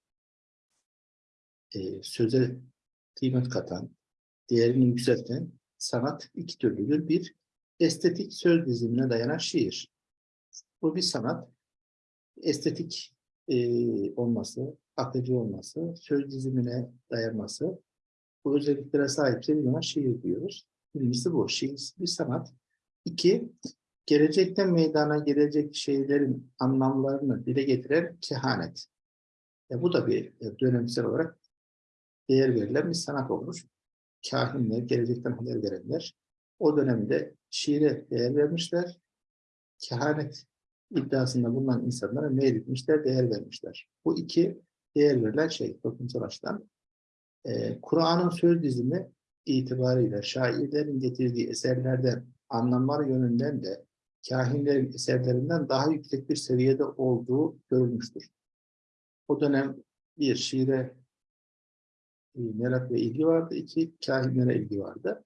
Ee, söze kıymet katan, değerini yükselten sanat iki türlüdür. Bir, estetik söz dizimine dayanan şiir. Bu bir sanat. Estetik e, olması, akıcı olması, söz dizimine dayanması. Bu özelliklere sahipse bir şiir diyoruz. Birincisi bu. Şiir bir sanat. İki, gelecekten meydana gelecek şeylerin anlamlarını dile getiren kehanet. E, bu da bir e, dönemsel olarak değer verilen bir sanat olmuş. Kahinler, gelecekten haber verenler o dönemde şiire değer vermişler. Kehanet iddiasında bulunan insanlara meyletmişler, değer vermişler. Bu iki değer verilen şey toplumsal açıdan. e, Kur'an'ın söz dizimi itibariyle şairlerin getirdiği eserlerden anlamlar yönünden de kahinlerin eserlerinden daha yüksek bir seviyede olduğu görülmüştür. O dönem bir şiire e, merak ve ilgi vardı, iki kahinlere ilgi vardı.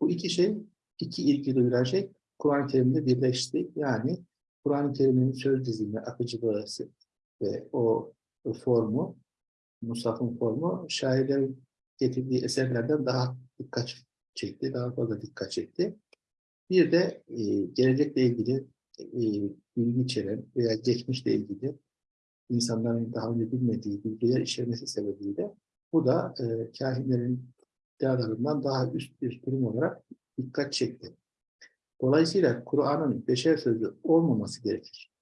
Bu iki şey, iki ilgi duyulan şey Kur'an-ı Kerim'de birleşti. Yani Kur'an-ı Kerim'in söz dizimi, akıcılığı ve o, formu, Musaf'ın formu şairlerin getirdiği eserlerden daha dikkat çekti, daha fazla dikkat çekti. Bir de e, gelecekle ilgili e, bilgi içeren veya geçmişle ilgili insanların daha önce bilmediği bilgiler içermesi sebebiyle bu da e, kahinlerin iddialarından daha üst bir durum olarak dikkat çekti. Dolayısıyla Kur'an'ın beşer sözü olmaması gerekir.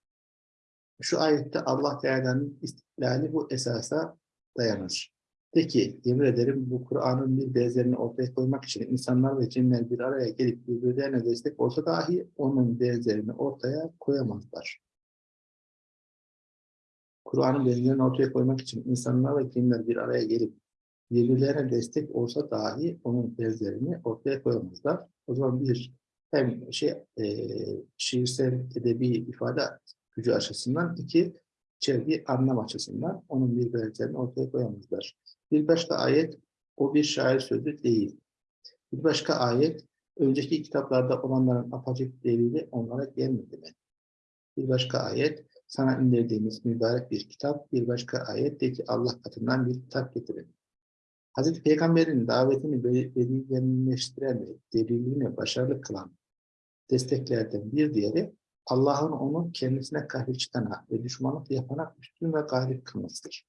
Şu ayette Allah Teala'nın istiklali bu esasa dayanır. Peki, yemin ederim bu Kur'an'ın bir benzerini ortaya koymak için insanlar ve cinler bir araya gelip birbirlerine destek olsa dahi onun benzerini ortaya koyamazlar. Kur'an'ın benzerini ortaya koymak için insanlar ve cinler bir araya gelip birbirlerine destek olsa dahi onun benzerini ortaya koyamazlar. O zaman bir hem şey e, şiirsel edebi ifade gücü açısından iki içerdiği anlam açısından onun bir benzerini ortaya koyamazlar. Bir başka ayet o bir şair sözü değil. Bir başka ayet önceki kitaplarda olanların apacık delili onlara gelmedi mi? Bir başka ayet sana indirdiğimiz mübarek bir kitap, bir başka ayet de ki Allah katından bir kitap getirin. Hazreti Peygamber'in davetini belirginleştiren ve delilini başarılı kılan desteklerden bir diğeri Allah'ın onu kendisine karşı çıkana ve düşmanlık yapana üstün ve galip kılmasıdır.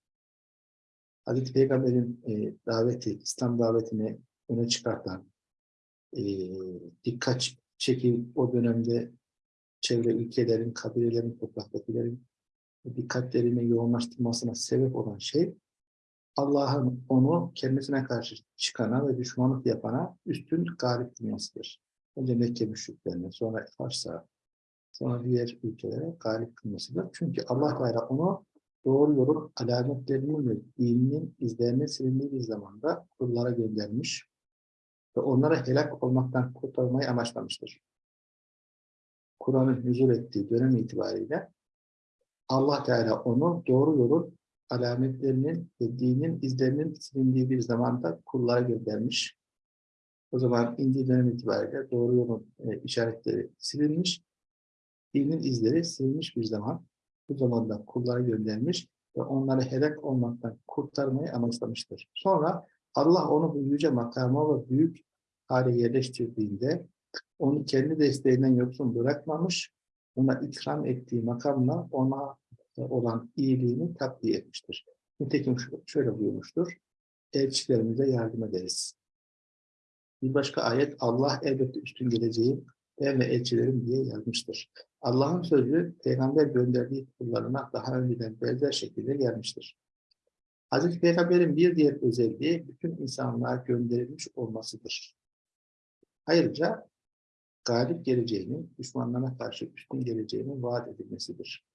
Hazreti Peygamber'in e, daveti, İslam davetini öne çıkartan, e, dikkat çekip o dönemde çevre ülkelerin, kabilelerin, topraktakilerin dikkatlerini yoğunlaştırmasına sebep olan şey Allah'ın onu kendisine karşı çıkana ve düşmanlık yapana üstün galip kılmasıdır. Önce Mekke müşriklerine, sonra Fars'a, sonra diğer ülkelere galip kılmasıdır. Çünkü Allah Teala onu doğru yolun alametlerinin ve dininin izlerinin silindiği bir zamanda kullara göndermiş ve onlara helak olmaktan kurtarmayı amaçlamıştır. Kur'an'ın huzur ettiği dönem itibariyle Allah Teala onu doğru yolun alametlerinin ve dinin izlerinin silindiği bir zamanda kullara göndermiş. O zaman indiği dönem itibariyle doğru yolun e, işaretleri silinmiş, dinin izleri silinmiş bir zaman. Bu zamanda kullara göndermiş ve onları helak olmaktan kurtarmayı amaçlamıştır. Sonra Allah onu bu yüce makama ve büyük hale yerleştirdiğinde onu kendi desteğinden yoksun bırakmamış, ona ikram ettiği makamla ona olan iyiliğini takviye etmiştir. Nitekim şöyle buyurmuştur, elçilerimize yardım ederiz. Bir başka ayet, Allah elbette üstün geleceği ben ve elçilerim diye yazmıştır. Allah'ın sözü, peygamber gönderdiği kullarına daha önceden benzer şekilde gelmiştir. Hazreti Peygamber'in bir diğer özelliği bütün insanlığa gönderilmiş olmasıdır. Ayrıca galip geleceğinin, düşmanlarına karşı üstün geleceğinin vaat edilmesidir.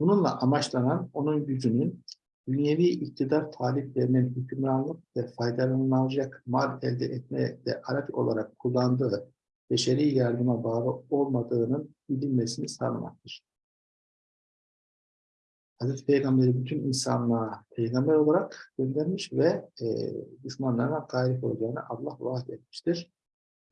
Bununla amaçlanan onun gücünün dünyevi iktidar taliplerinin hükümranlık ve faydalanılacak mal elde etmeye de araç olarak kullandığı beşeri yardıma bağlı olmadığının bilinmesini sağlamaktır. Hazreti Peygamber'i bütün insanlığa peygamber olarak göndermiş ve e, düşmanlarına galip olacağını Allah vaat etmiştir.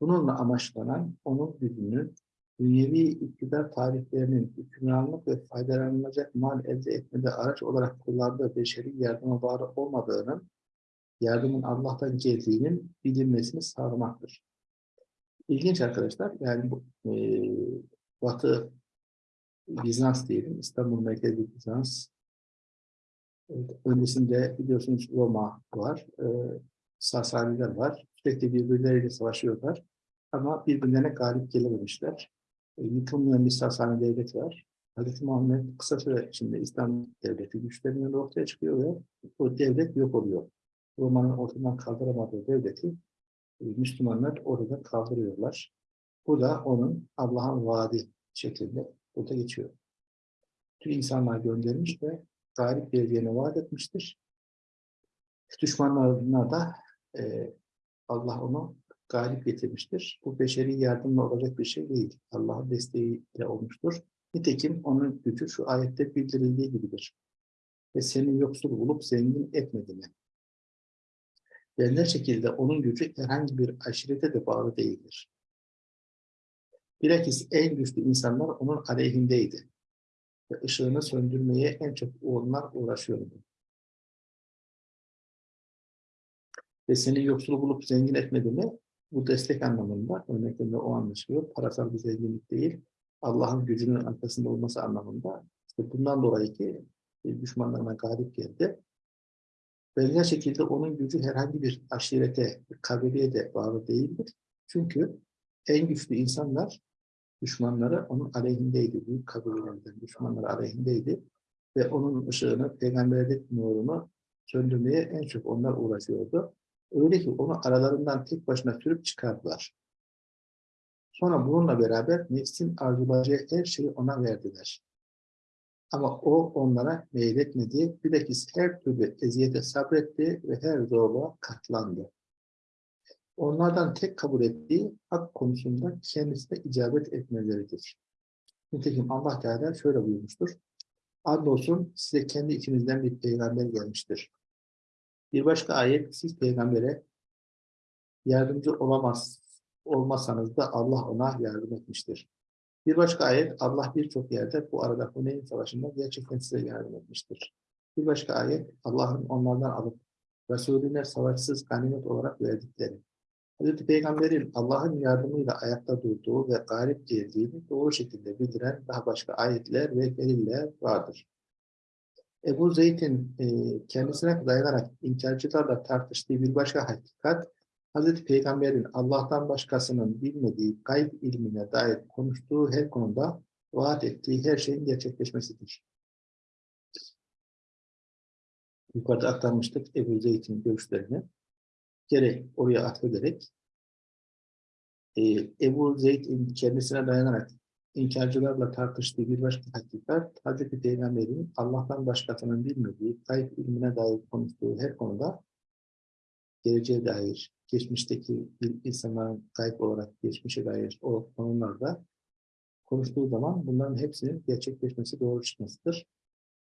Bununla amaçlanan onun gücünün dünyevi iktidar tarihlerinin hükümranlık ve faydalanılacak mal elde etmede araç olarak kullandığı beşeri yardıma bağlı olmadığının, yardımın Allah'tan geldiğinin bilinmesini sağlamaktır. İlginç arkadaşlar, yani bu e, Batı Bizans diyelim, İstanbul merkezli Bizans. Evet, öncesinde biliyorsunuz Roma var, e, Sasaniler var. Sürekli birbirleriyle savaşıyorlar. Ama birbirlerine galip gelememişler. E, yıkılmayan bir Sasani devlet var. Hz. Muhammed kısa süre içinde İslam devleti güçlerinden ortaya çıkıyor ve o devlet yok oluyor. Roma'nın ortadan kaldıramadığı devleti Müslümanlar orada kaldırıyorlar. Bu da onun Allah'ın vaadi şeklinde burada geçiyor. Tüm insanlar göndermiş ve galip geleceğine vaat etmiştir. Düşmanlarına da e, Allah onu galip getirmiştir. Bu beşeri yardımla olacak bir şey değil. Allah'ın desteğiyle olmuştur. Nitekim onun gücü şu ayette bildirildiği gibidir. Ve seni yoksul bulup zengin etmedi mi? Benzer şekilde onun gücü herhangi bir aşirete de bağlı değildir. Bilakis en güçlü insanlar onun aleyhindeydi. Ve ışığını söndürmeye en çok onlar uğraşıyordu. Ve seni yoksul bulup zengin etmedi mi? Bu destek anlamında, örneklerinde o anlaşılıyor. Parasal bir zenginlik değil, Allah'ın gücünün arkasında olması anlamında. İşte bundan dolayı ki düşmanlarına galip geldi. Benzer şekilde onun gücü herhangi bir aşirete, bir de bağlı değildir. Çünkü en güçlü insanlar düşmanları onun aleyhindeydi. Büyük kabilelerden düşmanları aleyhindeydi. Ve onun ışığını, peygamberlik nurunu söndürmeye en çok onlar uğraşıyordu. Öyle ki onu aralarından tek başına sürüp çıkardılar. Sonra bununla beraber nefsin arzulayacağı her şeyi ona verdiler. Ama o onlara meyletmedi. Bilakis her türlü eziyete sabretti ve her zorluğa katlandı. Onlardan tek kabul ettiği hak konusunda kendisine icabet etmeleridir. Nitekim Allah Teala şöyle buyurmuştur. Andolsun size kendi içinizden bir peygamber gelmiştir. Bir başka ayet siz peygambere yardımcı olamaz olmasanız da Allah ona yardım etmiştir. Bir başka ayet Allah birçok yerde bu arada Huneyn Savaşı'nda gerçekten size yardım etmiştir. Bir başka ayet Allah'ın onlardan alıp Resulüne savaşsız ganimet olarak verdikleri. Hazreti Peygamber'in Allah'ın yardımıyla ayakta durduğu ve galip geldiğini doğru şekilde bildiren daha başka ayetler ve deliller vardır. Ebu Zeyd'in e, kendisine dayanarak inkarcılarla tartıştığı bir başka hakikat, Hz. Peygamber'in Allah'tan başkasının bilmediği gayb ilmine dair konuştuğu her konuda vaat ettiği her şeyin gerçekleşmesidir. Yukarıda aktarmıştık Ebu Zeyd'in görüşlerini. Gerek oraya atfederek e, Ebu Zeyd'in kendisine dayanarak inkarcılarla tartıştığı bir başka hakikat, Hz. Peygamber'in Allah'tan başkasının bilmediği, kayıp ilmine dair konuştuğu her konuda geleceğe dair, geçmişteki bir insanların kayıp olarak geçmişe dair o konularda konuştuğu zaman bunların hepsinin gerçekleşmesi, doğru çıkmasıdır.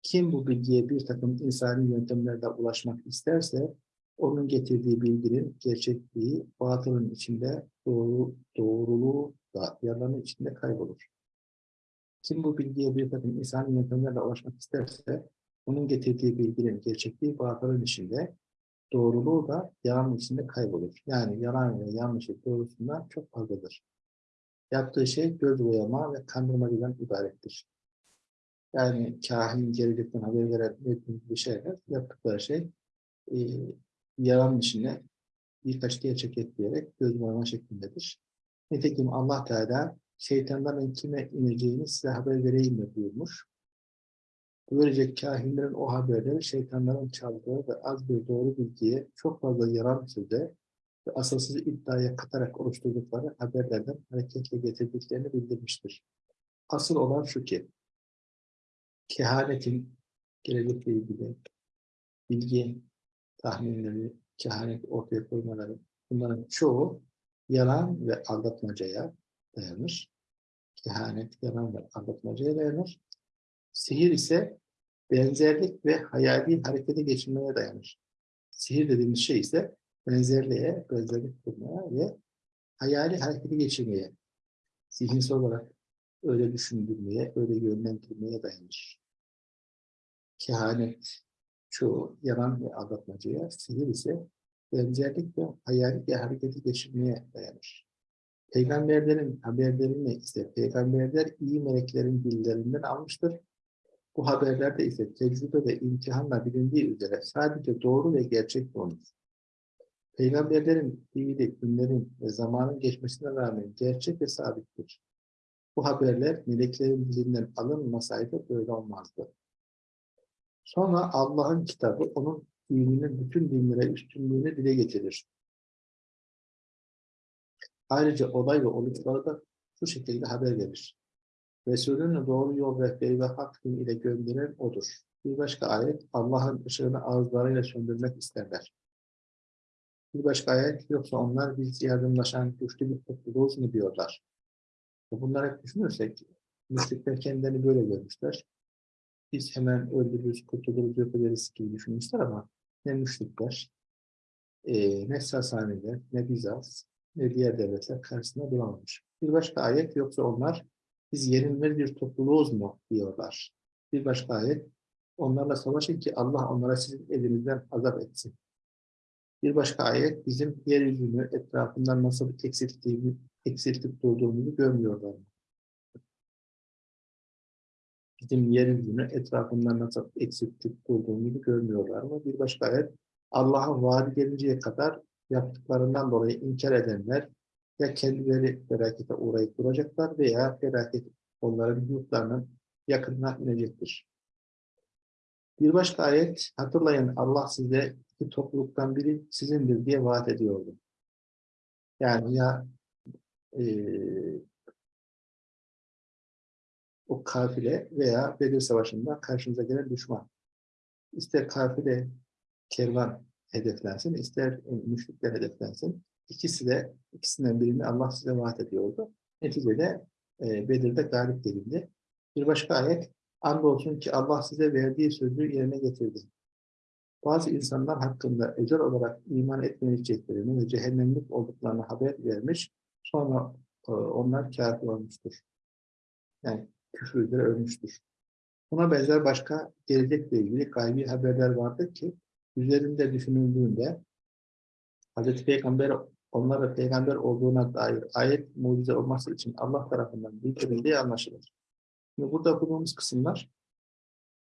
Kim bu bilgiye bir takım insani yöntemlerle ulaşmak isterse, onun getirdiği bilginin gerçekliği, batılın içinde doğru, doğruluğu da yalanın içinde kaybolur. Kim bu bilgiye bir takım insani yöntemlerle ulaşmak isterse, onun getirdiği bilginin gerçekliği batılın içinde, doğruluğu da yalanın içinde kaybolur. Yani yalan ve yanlışı doğrusundan çok fazladır. Yaptığı şey göz boyama ve kandırmacıdan ibarettir. Yani kahin gelecekten haber veren bir şeyler, yaptıkları şey e, yalan içinde birkaç gerçek ekleyerek göz boyama şeklindedir. Nitekim Allah Teala şeytanların kime ineceğini size haber vereyim mi buyurmuş. Böylece kahinlerin o haberleri şeytanların çaldığı ve az bir doğru bilgiye çok fazla yalan söze ve asılsız iddiaya katarak oluşturdukları haberlerden hareketle getirdiklerini bildirmiştir. Asıl olan şu ki, kehanetin gelecekle ilgili bilgi tahminleri, kehanet ortaya koymaları bunların çoğu yalan ve aldatmacaya dayanır. Kehanet, yalan ve aldatmacaya dayanır. Sihir ise benzerlik ve hayali harekete geçirmeye dayanır. Sihir dediğimiz şey ise benzerliğe, benzerlik kurmaya ve hayali harekete geçirmeye, zihinsel olarak öyle düşündürmeye, öyle yönlendirmeye dayanır. Kehanet çoğu yalan ve aldatmacaya, sihir ise benzerlik ve hayali bir hareketi geçirmeye dayanır. Peygamberlerin haberlerini ise peygamberler iyi meleklerin dillerinden almıştır. Bu haberlerde ise tecrübe ve imtihanla bilindiği üzere sadece doğru ve gerçek olmuş. Peygamberlerin fiili, günlerin ve zamanın geçmesine rağmen gerçek ve sabittir. Bu haberler meleklerin dilinden alınmasaydı böyle olmazdı. Sonra Allah'ın kitabı onun dininin bütün dinlere üstünlüğünü dile getirir. Ayrıca olay ve oluşları da şu şekilde haber verir. Resulünü doğru yol rehberi ve hak din ile gönderen odur. Bir başka ayet Allah'ın ışığını ağızlarıyla söndürmek isterler. Bir başka ayet yoksa onlar biz yardımlaşan güçlü bir topluluğuz mu diyorlar. Bunları hep düşünürsek müşrikler kendilerini böyle görmüşler. Biz hemen öldürürüz, kurtuluruz, yok ederiz gibi düşünmüşler ama ne müşrikler, e, ne Sasaniler, ne Bizans, ne diğer devletler karşısında duramamış. Bir başka ayet yoksa onlar biz yenilmez bir topluluğuz mu diyorlar. Bir başka ayet onlarla savaşın ki Allah onlara sizin elinizden azap etsin. Bir başka ayet bizim yeryüzünü etrafından nasıl eksilttiğini, eksiltip durduğumuzu görmüyorlar. Bizim yeryüzünü etrafından nasıl eksiltip durduğumuzu görmüyorlar mı? Bir başka ayet Allah'ın vaadi gelinceye kadar yaptıklarından dolayı inkar edenler ya kendileri felakete uğrayıp duracaklar veya felaket onların yurtlarının yakınına inecektir. Bir başka ayet, hatırlayın Allah size iki topluluktan biri sizindir diye vaat ediyordu. Yani ya e, o kafile veya Bedir Savaşı'nda karşınıza gelen düşman. İster kafile, kervan hedeflensin, ister müşrikler hedeflensin. İkisi de, ikisinden birini Allah size vaat ediyordu. Neticede e, Bedir'de galip gelindi. Bir başka ayet, andolsun ki Allah size verdiği sözü yerine getirdi. Bazı insanlar hakkında özel olarak iman etmeyeceklerini ve cehennemlik olduklarını haber vermiş, sonra e, onlar kafir olmuştur. Yani küfür üzere ölmüştür. Buna benzer başka gelecekle ilgili gaybi haberler vardır ki, üzerinde düşünüldüğünde Hz. Peygamber onlara peygamber olduğuna dair ayet mucize olması için Allah tarafından bildirildiği anlaşılır. Şimdi burada okuduğumuz kısımlar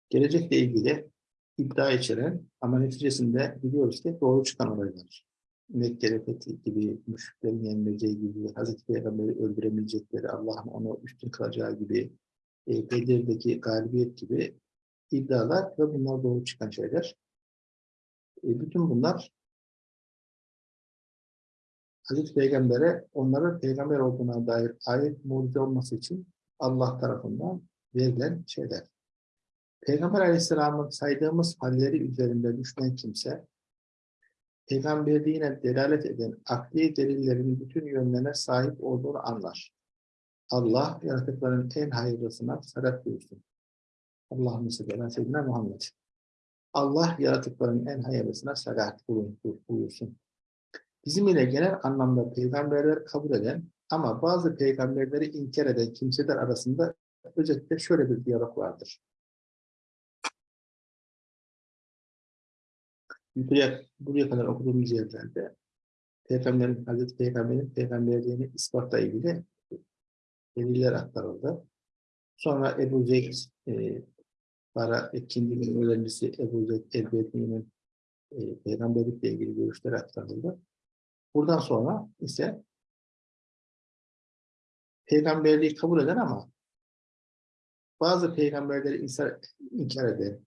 gelecekle ilgili iddia içeren ama neticesinde biliyoruz ki doğru çıkan olaylar. Mekkele fethi gibi, müşriklerin yenileceği gibi, Hazreti Peygamber'i öldüremeyecekleri, Allah'ın onu üstün kılacağı gibi, e, Bedir'deki galibiyet gibi iddialar ve bunlar doğru çıkan şeyler. E, bütün bunlar Hazreti Peygamber'e onların peygamber olduğuna dair ayet mucize olması için Allah tarafından verilen şeyler. Peygamber Aleyhisselam'ın saydığımız halleri üzerinde düşünen kimse, peygamberliğine delalet eden akli delillerin bütün yönlerine sahip olduğunu anlar. Allah yaratıkların en hayırlısına salat buyursun. Allah'ın sebebi Seyyidina Muhammed. Allah yaratıkların en hayırlısına salat buyursun. Bizim ile genel anlamda peygamberler kabul eden ama bazı peygamberleri inkar eden kimseler arasında özellikle şöyle bir diyalog vardır. Buraya, buraya kadar okuduğumuz yerlerde Peygamberin, Hazreti Peygamber'in peygamberliğini ispatla ilgili deliller aktarıldı. Sonra Ebu Zeyd e, Bara ikinci öğrencisi Ebu Zeyd el-Bedni'nin e, peygamberlikle ilgili görüşler aktarıldı. Buradan sonra ise peygamberliği kabul eden ama bazı peygamberleri inkar, inkar eden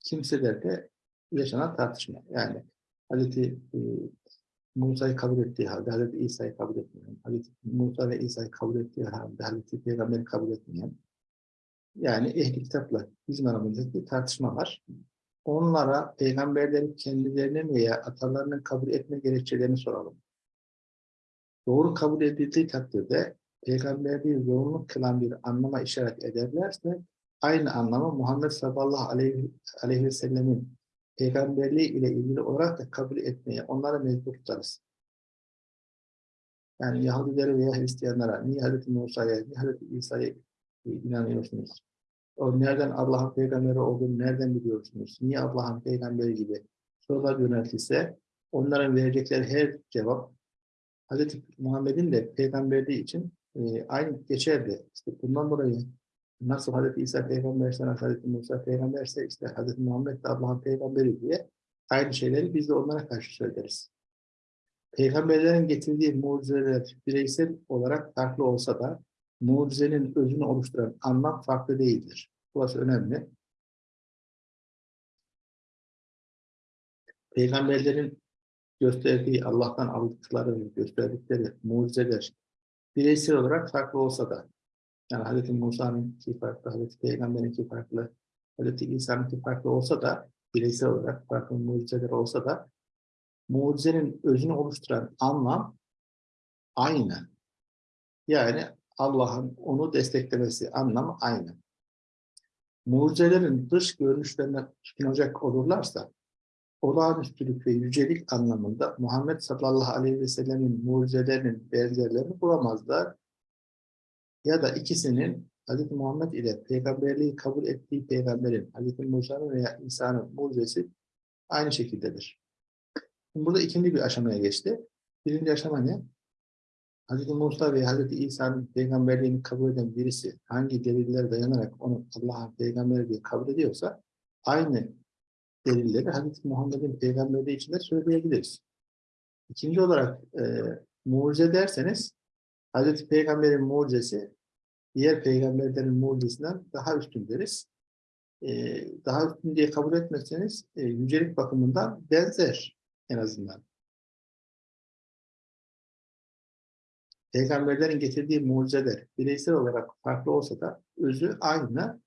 kimselerde yaşanan tartışma. Yani Hazreti e, Musa'yı kabul ettiği halde Hazreti İsa'yı kabul etmeyen, Hazreti Musa ve İsa'yı kabul ettiği halde Hazreti Peygamber'i kabul etmeyen, yani ehli kitapla bizim aramızdaki tartışma var. Onlara peygamberlerin kendilerinin veya atalarının kabul etme gerekçelerini soralım. Doğru kabul edildiği takdirde peygamberliği zorunlu kılan bir anlama işaret ederlerse aynı anlamı Muhammed sallallahu aleyhi, aleyhi ve sellemin peygamberliği ile ilgili olarak da kabul etmeye onlara mecbur tutarız. Yani Yahudilere veya Hristiyanlara niye Hz. Musa'ya, niye Hz. İsa'ya inanıyorsunuz? Nereden Allah'ın peygamberi olduğunu nereden biliyorsunuz? Niye Allah'ın peygamberi gibi sorular yöneltilse onların verecekleri her cevap Hz. Muhammed'in de peygamberliği için e, aynı geçerli. İşte bundan dolayı nasıl Hz. İsa peygamberse, Hz. Musa peygamberse işte Hz. Muhammed de Allah'ın peygamberi diye aynı şeyleri biz de onlara karşı söyleriz. Peygamberlerin getirdiği mucizeler bireysel olarak farklı olsa da mucizenin özünü oluşturan anlam farklı değildir. Burası önemli. Peygamberlerin gösterdiği, Allah'tan aldıkları, gösterdikleri mucizeler bireysel olarak farklı olsa da, yani Hz. Musa'nın iki farklı, Hz. Peygamber'in iki farklı, Hazreti İsa'nınki farklı olsa da bireysel olarak farklı mucizeler olsa da mucizenin özünü oluşturan anlam aynı. Yani Allah'ın onu desteklemesi anlamı aynı. Mucizelerin dış görünüşlerine tutunacak olurlarsa olağanüstülük ve yücelik anlamında Muhammed sallallahu aleyhi ve sellemin mucizelerinin benzerlerini bulamazlar. Ya da ikisinin Hz. Muhammed ile peygamberliği kabul ettiği peygamberin, Hz. Musa'nın veya İsa'nın mucizesi aynı şekildedir. Burada ikinci bir aşamaya geçti. Birinci aşama ne? Hz. Musa ve Hz. İsa'nın peygamberliğini kabul eden birisi hangi delillere dayanarak onu Allah'ın peygamberi diye kabul ediyorsa aynı delilleri Hz. Muhammed'in peygamberliği için de söyleyebiliriz. İkinci olarak e, mucize derseniz Hz. Peygamber'in mucizesi diğer peygamberlerin mucizesinden daha üstün deriz. E, daha üstün diye kabul etmezseniz e, yücelik bakımından benzer en azından. Peygamberlerin getirdiği mucizeler bireysel olarak farklı olsa da özü aynı.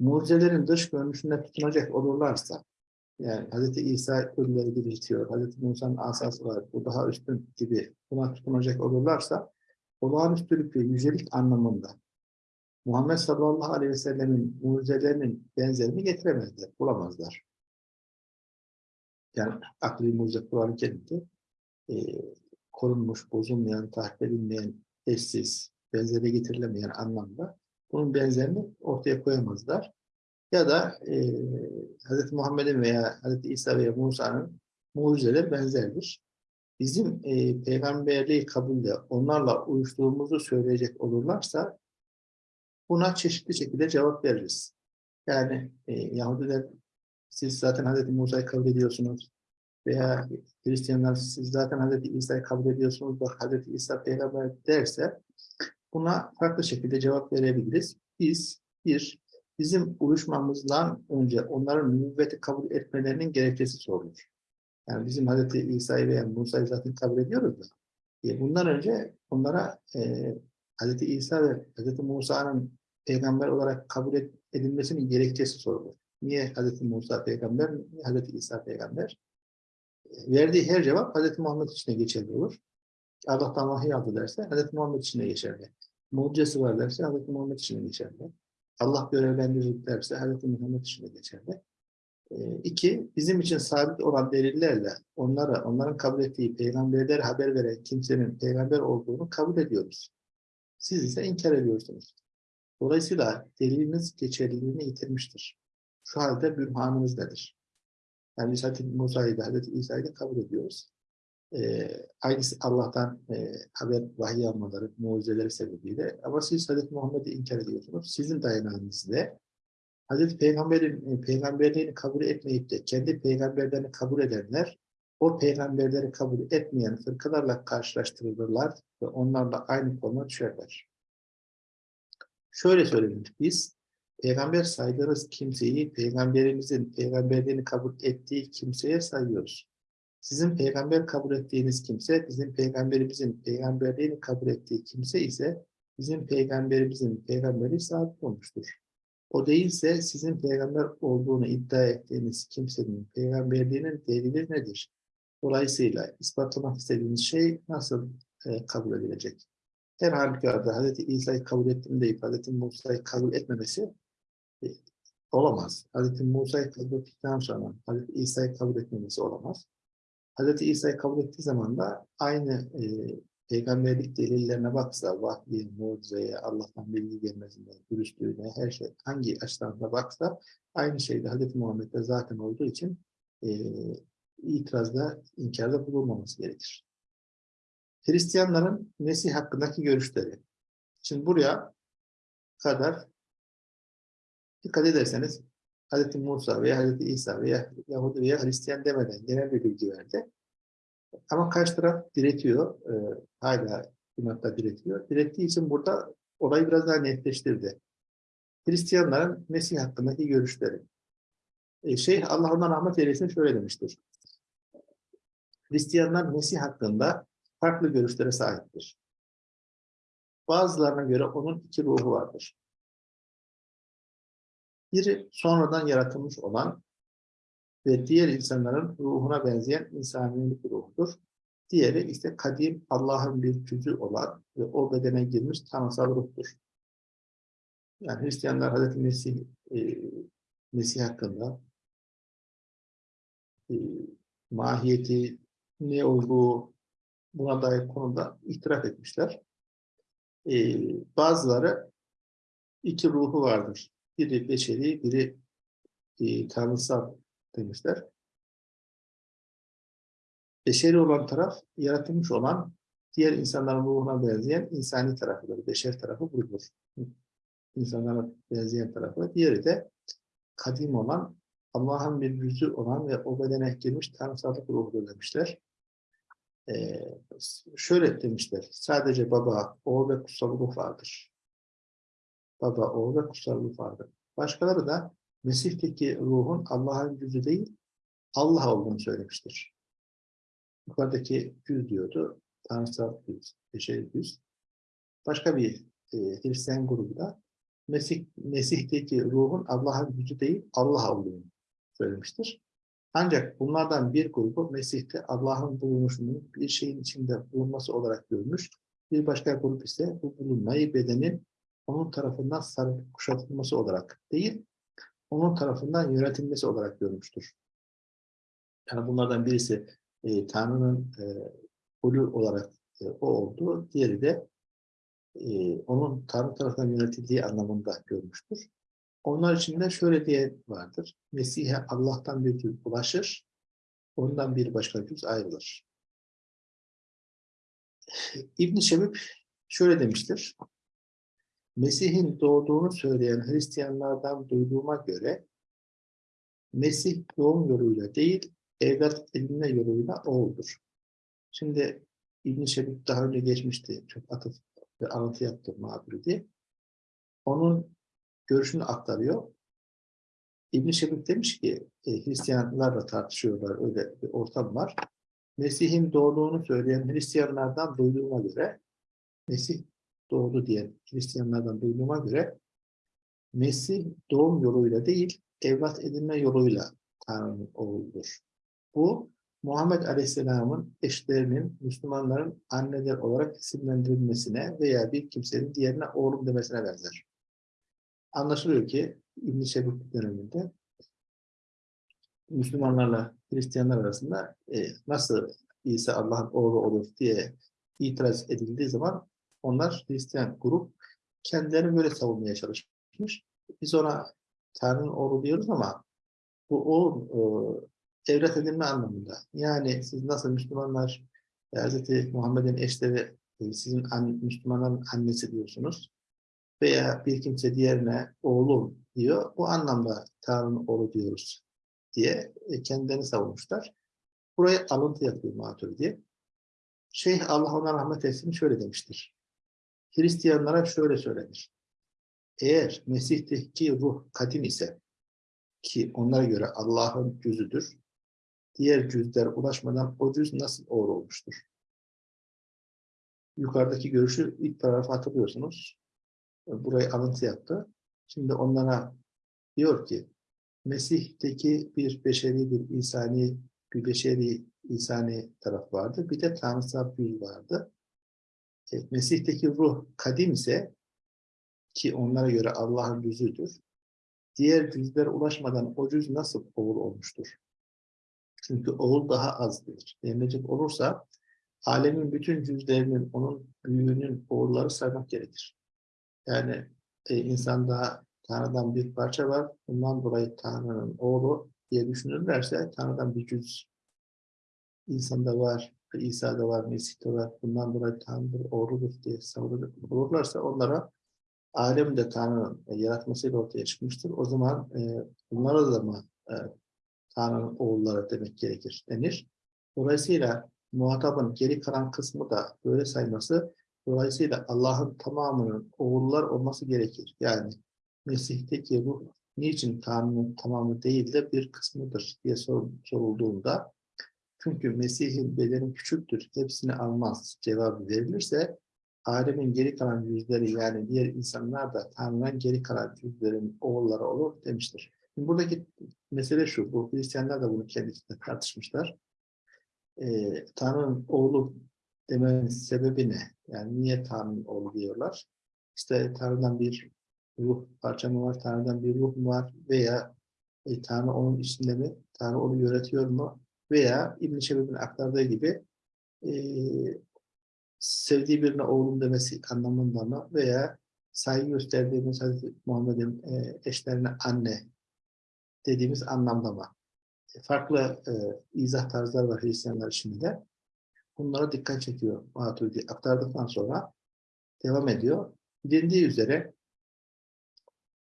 Mucizelerin dış görünüşüne tutunacak olurlarsa, yani Hz. İsa ölüleri diriltiyor, Hz. Musa'nın asası var, bu daha üstün gibi buna tutunacak olurlarsa, olağanüstülük ve yücelik anlamında Muhammed sallallahu aleyhi ve sellemin mucizelerinin benzerini getiremezler, bulamazlar. Yani akli mucize Kur'an-ı Kerim'de korunmuş, bozulmayan, tahrip edilmeyen, eşsiz, benzeri getirilemeyen anlamda bunun benzerini ortaya koyamazlar. Ya da e, Hz. Muhammed'in veya Hz. İsa veya Musa'nın mucizeleri benzerdir. Bizim e, peygamberliği kabulde onlarla uyuştuğumuzu söyleyecek olurlarsa buna çeşitli şekilde cevap veririz. Yani e, Yahudiler siz zaten Hz. Musa'yı kabul ediyorsunuz veya Hristiyanlar siz zaten Hz. İsa'yı kabul ediyorsunuz bak Hz. İsa peygamber derse buna farklı şekilde cevap verebiliriz. Biz bir, bizim uyuşmamızdan önce onların nübüvveti kabul etmelerinin gerekçesi sorulur. Yani bizim Hz. İsa'yı veya Musa'yı zaten kabul ediyoruz da. E, bundan önce onlara e, Hz. İsa ve Hz. Musa'nın peygamber olarak kabul edilmesinin gerekçesi sorulur. Niye Hz. Musa peygamber, Hz. İsa peygamber? Verdiği her cevap Hz. Muhammed için geçerli olur. Allah'tan vahiy aldı derse Hz. Muhammed için geçerli. Mucizesi var derse Hz. Muhammed için geçerli. Allah görevlendirir derse Hz. Muhammed için geçerli. E, iki, bizim için sabit olan delillerle onlara, onların kabul ettiği peygamberler haber veren kimsenin peygamber olduğunu kabul ediyoruz. Siz ise inkar ediyorsunuz. Dolayısıyla deliliniz geçerliliğini yitirmiştir. Şu halde bürhanınız nedir? Yani biz Hazreti Musa'yı da Hazreti İsa'yı da kabul ediyoruz. Ee, aynısı Allah'tan e, haber, vahiy almaları, mucizeleri sebebiyle. Ama siz Hazreti Muhammed'i inkar ediyorsunuz. Sizin dayanağınız ne? Hazreti Peygamber'in e, peygamberliğini kabul etmeyip de kendi peygamberlerini kabul edenler o peygamberleri kabul etmeyen fırkalarla karşılaştırılırlar ve onlarla aynı konuma düşerler. Şöyle söylenir, biz peygamber saydığınız kimseyi peygamberimizin peygamberliğini kabul ettiği kimseye sayıyoruz. Sizin peygamber kabul ettiğiniz kimse, bizim peygamberimizin peygamberliğini kabul ettiği kimse ise bizim peygamberimizin peygamberi sabit olmuştur. O değilse sizin peygamber olduğunu iddia ettiğiniz kimsenin peygamberliğinin delili nedir? Dolayısıyla ispatlamak istediğiniz şey nasıl e, kabul edilecek? Her halükarda Hz. İsa'yı kabul ettim deyip Hz. Musa'yı kabul etmemesi olamaz. Hz. Musa'yı kabul ettikten sonra Hz. İsa'yı kabul etmemesi olamaz. Hz. İsa'yı kabul ettiği zaman da aynı e, peygamberlik delillerine baksa, vahyi, mucizeye, Allah'tan bilgi gelmesine, dürüstlüğüne, her şey hangi açıdan da baksa aynı şeyde Hz. Muhammed'de zaten olduğu için e, itirazda, inkarda bulunmaması gerekir. Hristiyanların Mesih hakkındaki görüşleri. Şimdi buraya kadar dikkat ederseniz Hz. Musa veya Hz. İsa veya Yahudi veya Hristiyan demeden genel bir bilgi verdi. Ama karşı taraf diretiyor. E, hala inatla diretiyor. Direttiği için burada olayı biraz daha netleştirdi. Hristiyanların Mesih hakkındaki görüşleri. E, Şeyh Allah ondan rahmet eylesin şöyle demiştir. Hristiyanlar Mesih hakkında farklı görüşlere sahiptir. Bazılarına göre onun iki ruhu vardır. Biri sonradan yaratılmış olan ve diğer insanların ruhuna benzeyen insanilik ruhudur. Diğeri ise kadim Allah'ın bir cüzü olan ve o bedene girmiş tanrısal ruhtur. Yani Hristiyanlar Hazreti Mesih, e, Mesih hakkında e, mahiyeti, ne olduğu buna dair konuda itiraf etmişler. E, bazıları iki ruhu vardır. Biri beşeri, biri e, tanrısal demişler. Beşeri olan taraf, yaratılmış olan diğer insanların ruhuna benzeyen insani tarafıdır. Beşer tarafı budur. İnsanlara benzeyen tarafı. Diğeri de kadim olan, Allah'ın bir yüzü olan ve o bedene girmiş tanrısallık ruhudur demişler. Ee, şöyle demişler, sadece baba, oğul ve kutsal ruh vardır. Baba, oğul ve ruh vardır. Başkaları da Mesih'teki ruhun Allah'ın yüzü değil, Allah olduğunu söylemiştir. Yukarıdaki yüz diyordu, tanrısal yüz, beşeri yüz. Başka bir e, Hristiyan grubu da Mesih, Mesih'teki ruhun Allah'ın yüzü değil, Allah olduğunu söylemiştir. Ancak bunlardan bir grubu Mesih'te Allah'ın bulunuşunu bir şeyin içinde bulunması olarak görmüş. Bir başka grup ise bu bulunmayı bedenin onun tarafından sarıp kuşatılması olarak değil, onun tarafından yönetilmesi olarak görmüştür. Yani bunlardan birisi e, Tanrı'nın e, kulü olarak e, o oldu. Diğeri de e, onun Tanrı tarafından yönetildiği anlamında görmüştür. Onlar için de şöyle diye vardır. Mesih'e Allah'tan bir cüz ulaşır, ondan bir başka cüz ayrılır. İbn-i Şebib şöyle demiştir. Mesih'in doğduğunu söyleyen Hristiyanlardan duyduğuma göre Mesih doğum yoluyla değil, evlat edinme yoluyla oğuldur. Şimdi İbn-i Şebib daha önce geçmişti. Çok atıf ve alıntı yaptı Maturidi. Onun görüşünü aktarıyor. İbn-i Şebib demiş ki, e, Hristiyanlarla tartışıyorlar, öyle bir ortam var. Mesih'in doğduğunu söyleyen Hristiyanlardan duyduğuma göre, Mesih doğdu diyen Hristiyanlardan duyduğuma göre, Mesih doğum yoluyla değil, evlat edinme yoluyla Tanrı'nın oğludur. Bu, Muhammed Aleyhisselam'ın eşlerinin Müslümanların anneler olarak isimlendirilmesine veya bir kimsenin diğerine oğlum demesine benzer. Anlaşılıyor ki İbn-i döneminde Müslümanlarla Hristiyanlar arasında e, nasıl İsa Allah'ın oğlu olur diye itiraz edildiği zaman onlar Hristiyan grup kendilerini böyle savunmaya çalışmış. Biz ona Tanrı'nın oğlu diyoruz ama bu o e, evlat edinme anlamında. Yani siz nasıl Müslümanlar e, Hz. Muhammed'in eşleri e, sizin an, Müslümanların annesi diyorsunuz veya bir kimse diğerine oğlum diyor. Bu anlamda Tanrı'nın oğlu diyoruz diye e, kendilerini savunmuşlar. Buraya alıntı yapıyor Maturidi. Şeyh Allah ona rahmet etsin şöyle demiştir. Hristiyanlara şöyle söylenir. Eğer Mesih'teki ruh kadim ise ki onlara göre Allah'ın cüzüdür, diğer cüzler ulaşmadan o cüz nasıl oğul olmuştur? Yukarıdaki görüşü ilk paragrafı hatırlıyorsunuz burayı alıntı yaptı. Şimdi onlara diyor ki Mesih'teki bir beşeri, bir insani, bir beşeri, insani taraf vardı. Bir de tanrısal bir vardı. Mesih'teki ruh kadim ise ki onlara göre Allah'ın yüzüdür. Diğer cüzlere ulaşmadan o cüz nasıl oğul olmuştur? Çünkü oğul daha azdır. Denilecek olursa alemin bütün cüzlerinin, onun büyüğünün oğulları saymak gerekir. Yani e, insanda Tanrı'dan bir parça var. Bundan dolayı Tanrı'nın oğlu diye düşünürlerse Tanrı'dan bir cüz insanda var, İsa'da var, Mesih'te var. Bundan dolayı Tanrı oğludur diye savunurlarsa onlara alemde Tanrı'nın e, yaratmasıyla ortaya çıkmıştır. O zaman e, bunlara da mı e, Tanrı'nın oğulları demek gerekir denir. Dolayısıyla muhatabın geri kalan kısmı da böyle sayması Dolayısıyla Allah'ın tamamının oğullar olması gerekir. Yani Mesih'teki ruh niçin Tanrı'nın tamamı değil de bir kısmıdır diye sor, sorulduğunda çünkü Mesih'in bedeni küçüktür, hepsini almaz cevabı verilirse alemin geri kalan yüzleri yani diğer insanlar da Tanrı'nın geri kalan yüzlerin oğulları olur demiştir. Şimdi buradaki mesele şu, bu Hristiyanlar da bunu kendisiyle tartışmışlar. Ee, Tanrı'nın oğlu demenin sebebi ne? Yani niye Tanrı'nın oğlu diyorlar? İşte Tanrı'dan bir ruh parça mı var, Tanrı'dan bir ruh mu var veya e, Tanrı onun içinde mi, Tanrı onu yönetiyor mu? Veya İbn-i Şebib'in aktardığı gibi e, sevdiği birine oğlum demesi anlamında mı veya saygı gösterdiğimiz Hazreti Muhammed'in e, eşlerine anne dediğimiz anlamda mı? E, farklı e, izah tarzları var Hristiyanlar içinde de. Bunlara dikkat çekiyor Maturidi. Aktardıktan sonra devam ediyor. Bilindiği üzere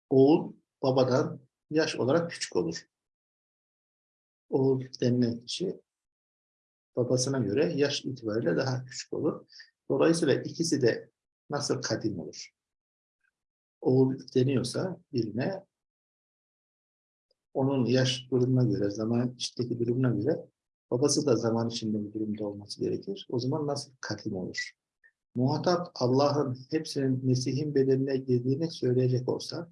oğul babadan yaş olarak küçük olur. Oğul denilen kişi babasına göre yaş itibariyle daha küçük olur. Dolayısıyla ikisi de nasıl kadim olur? Oğul deniyorsa birine onun yaş durumuna göre, zaman içindeki durumuna göre babası da zaman içinde bir durumda olması gerekir. O zaman nasıl kadim olur? Muhatap Allah'ın hepsinin Mesih'in bedenine girdiğini söyleyecek olsa,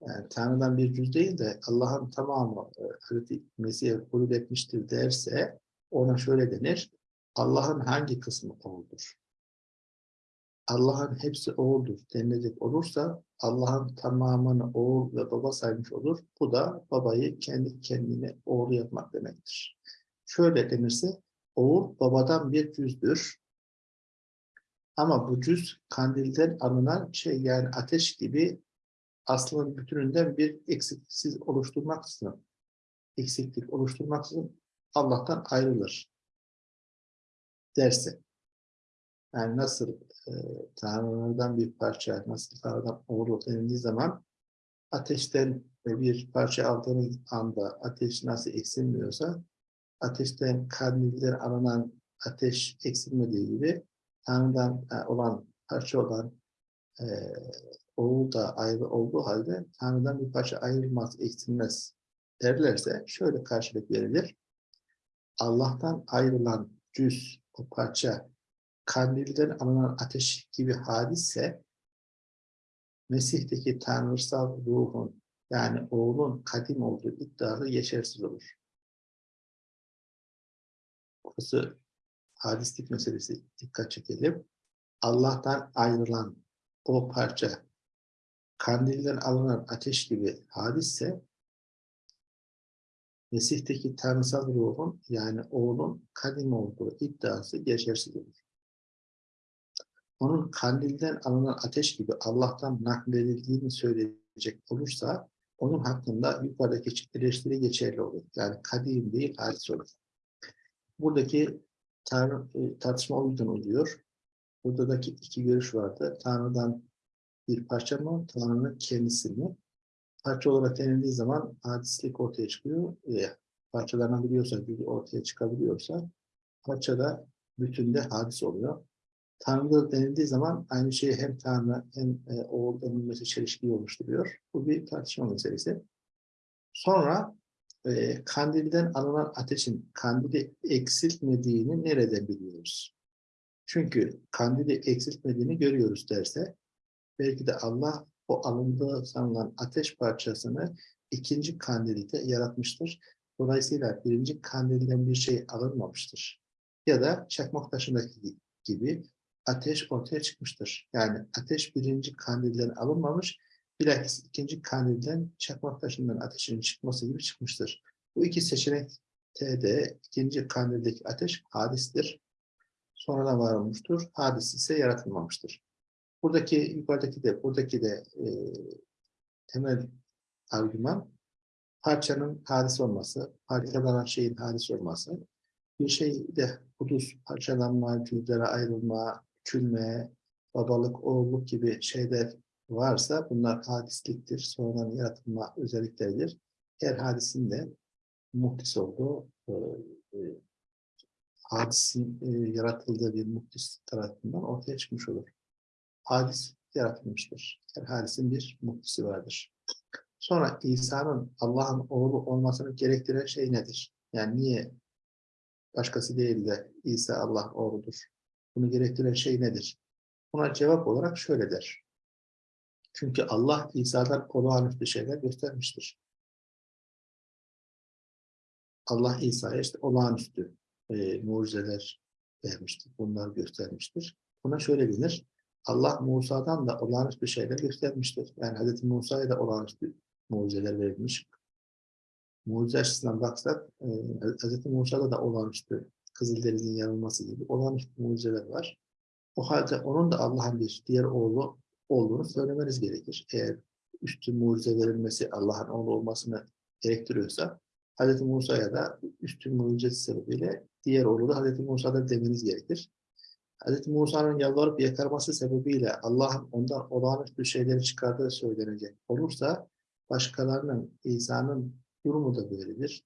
yani Tanrı'dan bir cüz değil de Allah'ın tamamı e, Hazreti Mesih'e hulul etmiştir derse ona şöyle denir. Allah'ın hangi kısmı oğuldur? Allah'ın hepsi oğuldur denilecek olursa Allah'ın tamamını oğul ve baba saymış olur. Bu da babayı kendi kendine oğlu yapmak demektir. Şöyle denirse oğul babadan bir cüzdür. Ama bu cüz kandilden alınan şey yani ateş gibi aslının bütününden bir eksiksiz oluşturmaksızın, eksiklik oluşturmaksızın Allah'tan ayrılır derse. Yani nasıl e, Tanrı'dan bir parça, nasıl Tanrı'dan oğlu denildiği zaman ateşten bir parça aldığınız anda ateş nasıl eksilmiyorsa ateşten kandilden alınan ateş eksilmediği gibi Tanrı'dan e, olan parça olan e, oğul da ayrı olduğu halde Tanrı'dan bir parça ayrılmaz, eksilmez derlerse şöyle karşılık verilir. Allah'tan ayrılan cüz, o parça kandilden alınan ateş gibi hadisse Mesih'teki tanrısal ruhun yani oğlun kadim olduğu iddiası geçersiz olur. Burası hadislik meselesi dikkat çekelim. Allah'tan ayrılan o parça kandilden alınan ateş gibi hadisse Mesih'teki tanrısal ruhun yani oğlun kadim olduğu iddiası geçersiz olur. Onun kandilden alınan ateş gibi Allah'tan nakledildiğini söyleyecek olursa onun hakkında yukarıdaki eleştiri geçerli olur. Yani kadim değil, hadis olur. Buradaki tar e, tartışma o yüzden oluyor. Buradaki iki görüş vardı. Tanrı'dan bir parça mı, Tanrı'nın kendisi mi? parça olarak denildiği zaman hadislik ortaya çıkıyor. E, parçalanabiliyorsa, bir ortaya çıkabiliyorsa parçada bütünde hadis oluyor. Tanrı denildiği zaman aynı şeyi hem Tanrı hem e, oğul denilmesi çelişkiyi oluşturuyor. Bu bir tartışma meselesi. Sonra e, kandilden alınan ateşin kandili eksiltmediğini nereden biliyoruz? Çünkü kandili eksiltmediğini görüyoruz derse belki de Allah o alındığı sanılan ateş parçasını ikinci kandilde yaratmıştır. Dolayısıyla birinci kandilden bir şey alınmamıştır. Ya da çakmak taşındaki gibi ateş ortaya çıkmıştır. Yani ateş birinci kandilden alınmamış, bilakis ikinci kandilden çakmak taşından ateşin çıkması gibi çıkmıştır. Bu iki seçenek de ikinci kandildeki ateş hadistir. Sonradan var olmuştur. Hadis ise yaratılmamıştır. Buradaki yukarıdaki de buradaki de e, temel argüman parçanın hadis olması, parçalanan şeyin hadis olması. Bir şey de hudus, parçalanma, cüzlere ayrılma, küçülme, babalık, oğulluk gibi şeyler varsa bunlar hadisliktir. Sonradan yaratılma özellikleridir. Her hadisin de muhtis olduğu, e, e, hadisin e, yaratıldığı bir muhtis tarafından ortaya çıkmış olur hadis yaratılmıştır. Her hadisin bir muhtisi vardır. Sonra İsa'nın Allah'ın oğlu olmasını gerektiren şey nedir? Yani niye başkası değil de İsa Allah oğludur? Bunu gerektiren şey nedir? Buna cevap olarak şöyle der. Çünkü Allah İsa'dan olağanüstü şeyler göstermiştir. Allah İsa'ya işte olağanüstü e, mucizeler vermiştir. Bunları göstermiştir. Buna şöyle denir. Allah Musa'dan da olağanüstü şeyler göstermiştir. Yani Hz. Musa'ya da olağanüstü mucizeler verilmiş. Mucize açısından baksak e, Hz. Musa'da da olağanüstü Kızıldeniz'in yanılması gibi olağanüstü mucizeler var. O halde onun da Allah'ın bir diğer oğlu olduğunu söylemeniz gerekir. Eğer üstün mucize verilmesi Allah'ın oğlu olmasını gerektiriyorsa Hz. Musa'ya da üstün mucizesi sebebiyle diğer oğlu da Hz. Musa'da demeniz gerekir. Hz. Musa'nın yalvarıp yakarması sebebiyle Allah'ın ondan olağanüstü şeyleri çıkardığı söylenecek olursa başkalarının, İsa'nın durumu da böyledir.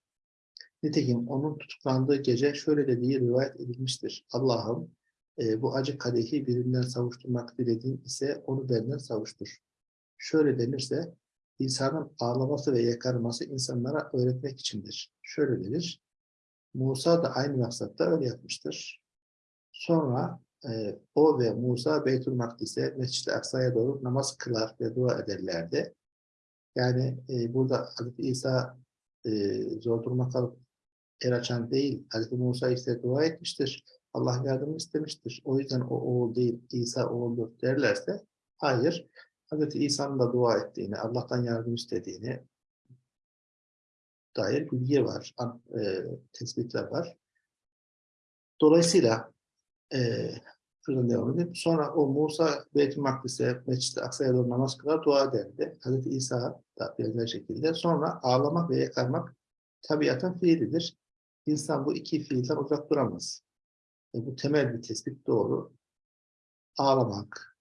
Nitekim onun tutuklandığı gece şöyle dediği rivayet edilmiştir. Allah'ım e, bu acı kadehi birinden savuşturmak dilediğin ise onu benden savuştur. Şöyle denirse İsa'nın ağlaması ve yakarması insanlara öğretmek içindir. Şöyle denir. Musa da aynı maksatta öyle yapmıştır. Sonra e, o ve Musa Beytül Makdis'e, Mescid-i Aksa'ya doğru namaz kılar ve dua ederlerdi. Yani e, burada Hazreti İsa e, zor duruma kalıp el açan değil, Hazreti Musa ise dua etmiştir. Allah yardım istemiştir. O yüzden o oğul değil, İsa oğuldur derlerse, hayır. Hazreti İsa'nın da dua ettiğini, Allah'tan yardım istediğini dair bilgi var, e, tespitler var. Dolayısıyla e, şuradan devam edeyim. Sonra o Musa Beyt-i Makdis'e, Mescid-i Aksa'ya doğru namaz kılar, dua ederdi. Hazreti İsa da benzer şekilde. Sonra ağlamak ve yakarmak tabiatın fiilidir. İnsan bu iki fiilden uzak duramaz. E, bu temel bir tespit doğru. Ağlamak,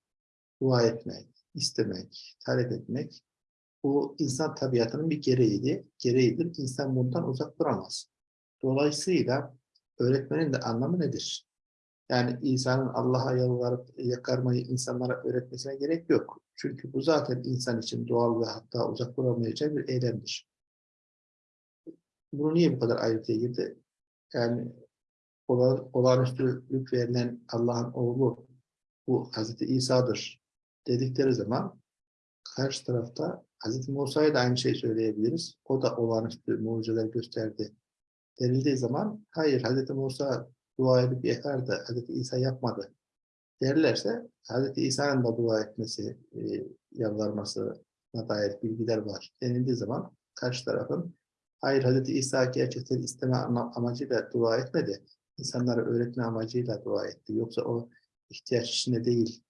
dua etmek, istemek, talep etmek bu insan tabiatının bir gereğiydi. Gereğidir. İnsan bundan uzak duramaz. Dolayısıyla öğretmenin de anlamı nedir? Yani İsa'nın Allah'a yalvarıp yakarmayı insanlara öğretmesine gerek yok. Çünkü bu zaten insan için doğal ve hatta uzak duramayacağı bir eylemdir. Bunu niye bu kadar ayrıntıya girdi? Yani ola, olağanüstülük verilen Allah'ın oğlu bu Hazreti İsa'dır dedikleri zaman karşı tarafta Hazreti Musa'ya da aynı şey söyleyebiliriz. O da olağanüstü mucizeler gösterdi denildiği zaman hayır Hazreti Musa dua edip yakardı, Hazreti İsa yapmadı derlerse Hazreti İsa'nın da dua etmesi, e, yalvarmasına dair bilgiler var denildiği zaman karşı tarafın hayır Hazreti İsa gerçekten isteme amacıyla dua etmedi. İnsanlara öğretme amacıyla dua etti. Yoksa o ihtiyaç içinde değil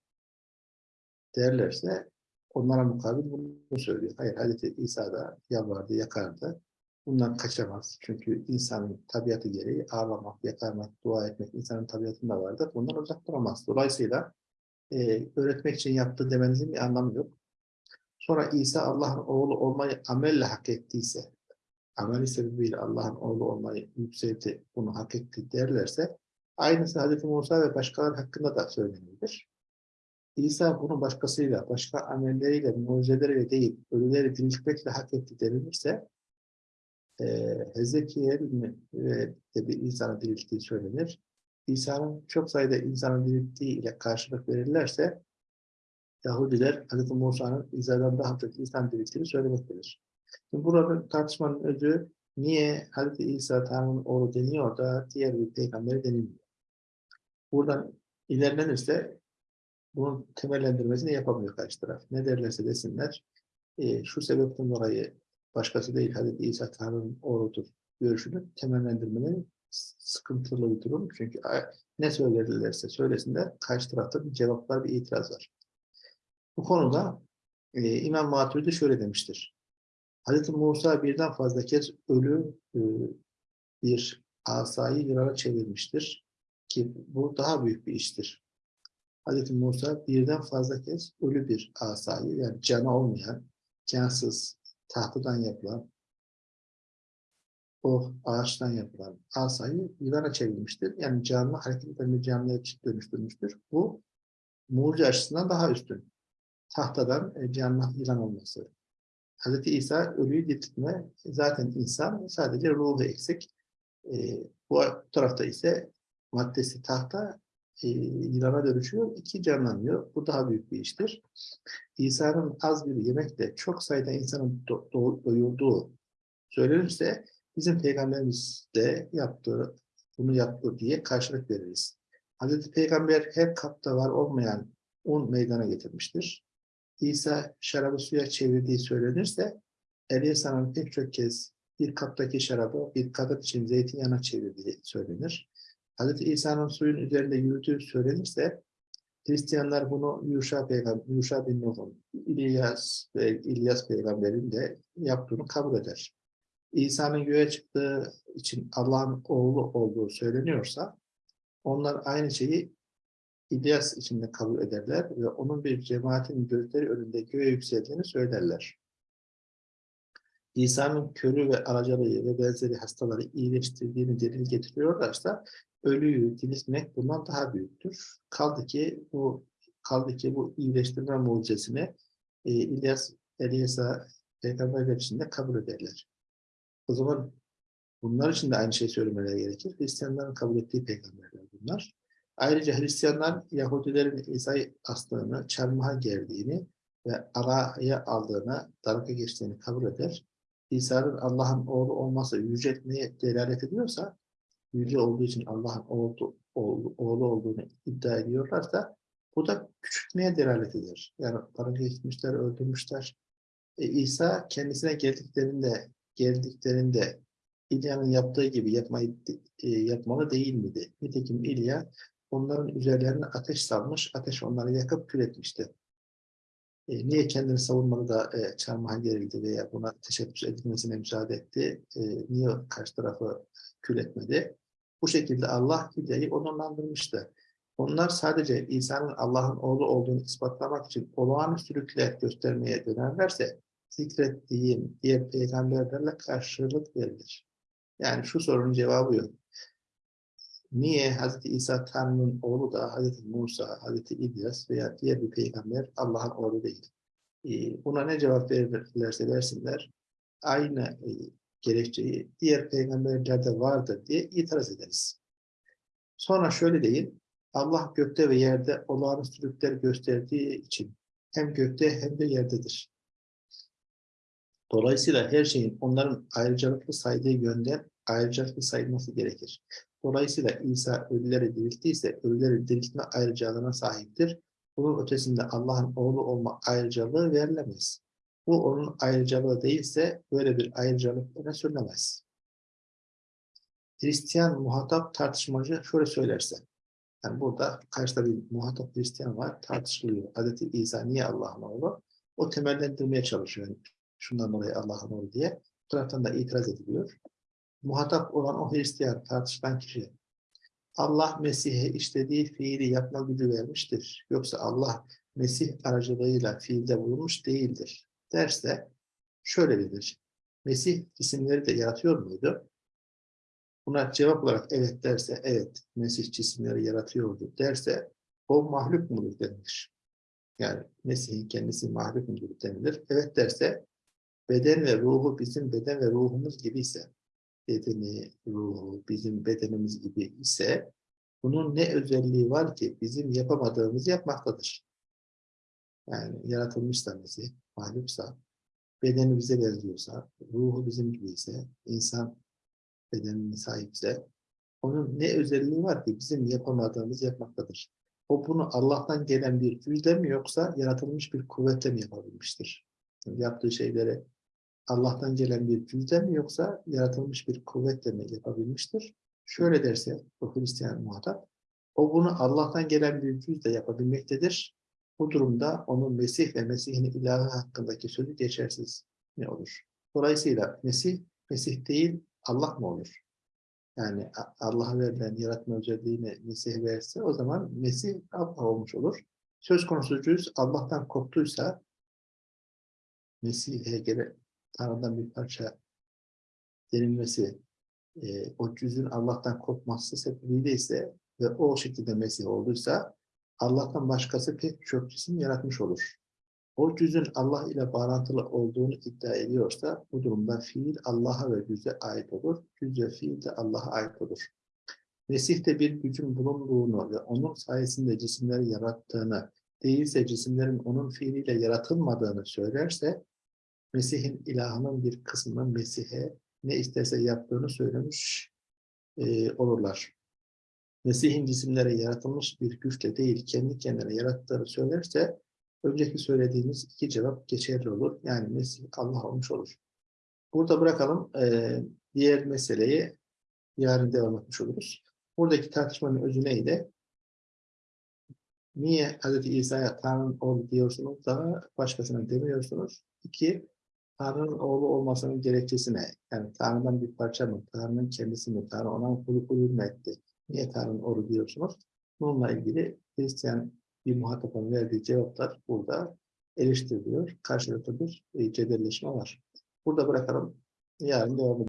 derlerse onlara mukabil bunu söylüyor. Hayır Hazreti İsa da yalvardı, yakardı. Bundan kaçamaz. Çünkü insanın tabiatı gereği ağlamak, yakarmak, dua etmek insanın tabiatında vardır. Bundan uzak duramaz. Dolayısıyla e, öğretmek için yaptığı demenizin bir anlamı yok. Sonra İsa Allah'ın oğlu olmayı amelle hak ettiyse, ameli sebebiyle Allah'ın oğlu olmayı yükseltti, bunu hak etti derlerse, aynısı Hz. Musa ve başkaları hakkında da söylenir. İsa bunu başkasıyla, başka amelleriyle, mucizeleriyle değil, ölüleri diriltmekle hak etti denilirse, e, Hezekiel de bir insana dirilttiği söylenir. İsa'nın çok sayıda insanın dirilttiği ile karşılık verirlerse Yahudiler Hz. Musa'nın İsa'dan daha çok insan dirilttiğini söylemektedir. Şimdi burada tartışmanın özü niye Hz. İsa Tanrı'nın oğlu deniyor da diğer bir peygamberi denilmiyor. Buradan ilerlenirse bunun temellendirmesini yapamıyor karşı taraf. Ne derlerse desinler, e, şu sebepten dolayı başkası değil Hazreti İsa Tanrı'nın oğludur görüşünü temellendirmeleri sıkıntılı bir durum. Çünkü ne söylerlerse söylesinler karşı tarafta bir cevaplar, bir itiraz var. Bu konuda e, İmam Maturidi şöyle demiştir. Hazreti Musa birden fazla kez ölü e, bir asayı yılana çevirmiştir. Ki bu daha büyük bir iştir. Hazreti Musa birden fazla kez ölü bir asayı yani canı olmayan, cansız, tahtadan yapılan, o ağaçtan yapılan asayı yılana çevrilmiştir. Yani canlı hareket eden bir canlıya dönüştürmüştür. Bu mucize açısından daha üstün. Tahtadan e, canlı yılan olması. Hz. İsa ölüyü diriltme zaten insan sadece ruhu eksik. E, bu tarafta ise maddesi tahta e, yılana dönüşüyor, iki canlanıyor. Bu daha büyük bir iştir. İsa'nın az bir yemekle çok sayıda insanın do- do- doyurduğu söylenirse bizim peygamberimiz de yaptığı, bunu yaptı diye karşılık veririz. Hazreti Peygamber her kapta var olmayan un meydana getirmiştir. İsa şarabı suya çevirdiği söylenirse Eliyasa'nın pek çok kez bir kaptaki şarabı bir kadın için zeytinyağına çevirdiği söylenir. Hz. İsa'nın suyun üzerinde yürüdüğü söylenirse Hristiyanlar bunu Yuşa, Peygam Yuşa bin Nuh'un, İlyas İlyas peygamberin de yaptığını kabul eder. İsa'nın göğe çıktığı için Allah'ın oğlu olduğu söyleniyorsa onlar aynı şeyi İlyas için de kabul ederler ve onun bir cemaatin gözleri önünde göğe yükseldiğini söylerler. İsa'nın körü ve alacalığı ve benzeri hastaları iyileştirdiğini delil getiriyorlarsa ölüyü diriltmek bundan daha büyüktür. Kaldı ki bu kaldı ki bu iyileştirme mucizesini e, İlyas, Eliyasa peygamberler için de kabul ederler. O zaman bunlar için de aynı şey söylemeleri gerekir. Hristiyanların kabul ettiği peygamberler bunlar. Ayrıca Hristiyanlar Yahudilerin İsa'yı astığını, çarmıha gerdiğini ve araya aldığını, daraka geçtiğini kabul eder. İsa'nın Allah'ın oğlu olması yüceltmeye delalet ediyorsa, yüce olduğu için Allah'ın oğlu, oğlu, oğlu olduğunu iddia ediyorlarsa, bu da küçültmeye delalet eder. Yani daraka geçmişler, öldürmüşler. E, İsa kendisine geldiklerinde, geldiklerinde İlya'nın yaptığı gibi yapmayı e, yapmalı değil miydi? Nitekim İlya onların üzerlerine ateş salmış, ateş onları yakıp kül etmişti. E, niye kendini savunmalı da e, çarmıha gerildi veya buna teşebbüs edilmesine müsaade etti? E, niye karşı tarafı kül etmedi? Bu şekilde Allah Hilya'yı onurlandırmıştı. Onlar sadece İsa'nın Allah'ın oğlu olduğunu ispatlamak için olağanüstülükler göstermeye dönerlerse zikrettiğim diğer peygamberlerle karşılık verilir. Yani şu sorunun cevabı yok. Niye Hz. İsa Tanrı'nın oğlu da Hz. Musa, Hz. İlyas veya diğer bir peygamber Allah'ın oğlu değil? Ee, buna ne cevap verirlerse versinler aynı e, gerekçeyi diğer peygamberlerde vardır diye itiraz ederiz. Sonra şöyle değil, Allah gökte ve yerde olağanüstülükler gösterdiği için hem gökte hem de yerdedir. Dolayısıyla her şeyin onların ayrıcalıklı saydığı yönden ayrıcalıklı sayılması gerekir. Dolayısıyla İsa ölüleri dirilttiyse ölüleri diriltme ayrıcalığına sahiptir. Bunun ötesinde Allah'ın oğlu olma ayrıcalığı verilemez. Bu onun ayrıcalığı değilse böyle bir ayrıcalık öne sürülemez. Hristiyan muhatap tartışmacı şöyle söylerse, yani burada karşıda bir muhatap Hristiyan var, tartışılıyor. Hazreti İsa niye Allah'ın oğlu? O temellendirmeye çalışıyor. Yani şundan dolayı Allah'ın oğlu diye. Bu taraftan da itiraz ediliyor. Muhatap olan o Hristiyan tartışılan kişi. Allah Mesih'e işlediği fiili yapma gücü vermiştir. Yoksa Allah Mesih aracılığıyla fiilde bulunmuş değildir. Derse şöyle bilir. Mesih cisimleri de yaratıyor muydu? Buna cevap olarak evet derse, evet Mesih cisimleri yaratıyordu derse o mahluk mudur denilir. Yani Mesih'in kendisi mahluk mudur denilir. Evet derse beden ve ruhu bizim beden ve ruhumuz gibi ise, bedeni, ruhu bizim bedenimiz gibi ise bunun ne özelliği var ki bizim yapamadığımızı yapmaktadır. Yani yaratılmışsa Mesih, mahluksa, bedeni bize benziyorsa, ruhu bizim gibi ise, insan bedenine sahipse, onun ne özelliği var ki bizim yapamadığımız yapmaktadır. O bunu Allah'tan gelen bir güçle mi yoksa yaratılmış bir kuvvetle mi yapabilmiştir? Yani yaptığı şeyleri Allah'tan gelen bir güçle mi yoksa yaratılmış bir kuvvetle mi yapabilmiştir? Şöyle derse o Hristiyan muhatap, o bunu Allah'tan gelen bir güçle yapabilmektedir. Bu durumda onun Mesih ve Mesih'in ilahı hakkındaki sözü geçersiz ne olur? Dolayısıyla Mesih, Mesih değil Allah mı olur? Yani Allah'a verilen yaratma özelliğini Mesih verse o zaman Mesih Allah olmuş olur. Söz konusu cüz Allah'tan koptuysa Mesih'e göre Tanrı'dan bir parça denilmesi e, o cüzün Allah'tan kopması sebebiyle ise ve o şekilde Mesih olduysa Allah'tan başkası pek çok cisim yaratmış olur. O cüzün Allah ile bağlantılı olduğunu iddia ediyorsa bu durumda fiil Allah'a ve cüze ait olur. Cüz ve fiil de Allah'a ait olur. Mesih'te bir gücün bulunduğunu ve onun sayesinde cisimleri yarattığını, değilse cisimlerin onun fiiliyle yaratılmadığını söylerse, Mesih'in ilahının bir kısmının Mesih'e ne isterse yaptığını söylemiş e, olurlar. Mesih'in cisimlere yaratılmış bir güçle değil, kendi kendine yarattığını söylerse, önceki söylediğimiz iki cevap geçerli olur. Yani Mesih Allah olmuş olur. Burada bırakalım. e, diğer meseleyi yarın devam etmiş oluruz. Buradaki tartışmanın özü neydi? Niye Hz. İsa'ya Tanrı'nın oğlu diyorsunuz da başkasına demiyorsunuz? İki, Tanrı'nın oğlu olmasının gerekçesi ne? Yani Tanrı'dan bir parça mı? Tanrı'nın kendisi mi? Tanrı ona kulu kulu mu etti? Niye Tanrı'nın oğlu diyorsunuz? Bununla ilgili Hristiyan bir muhatapın verdiği cevaplar burada eleştiriliyor. Karşılıklı bir e, cebelleşme var. Burada bırakalım. Yarın devam edelim.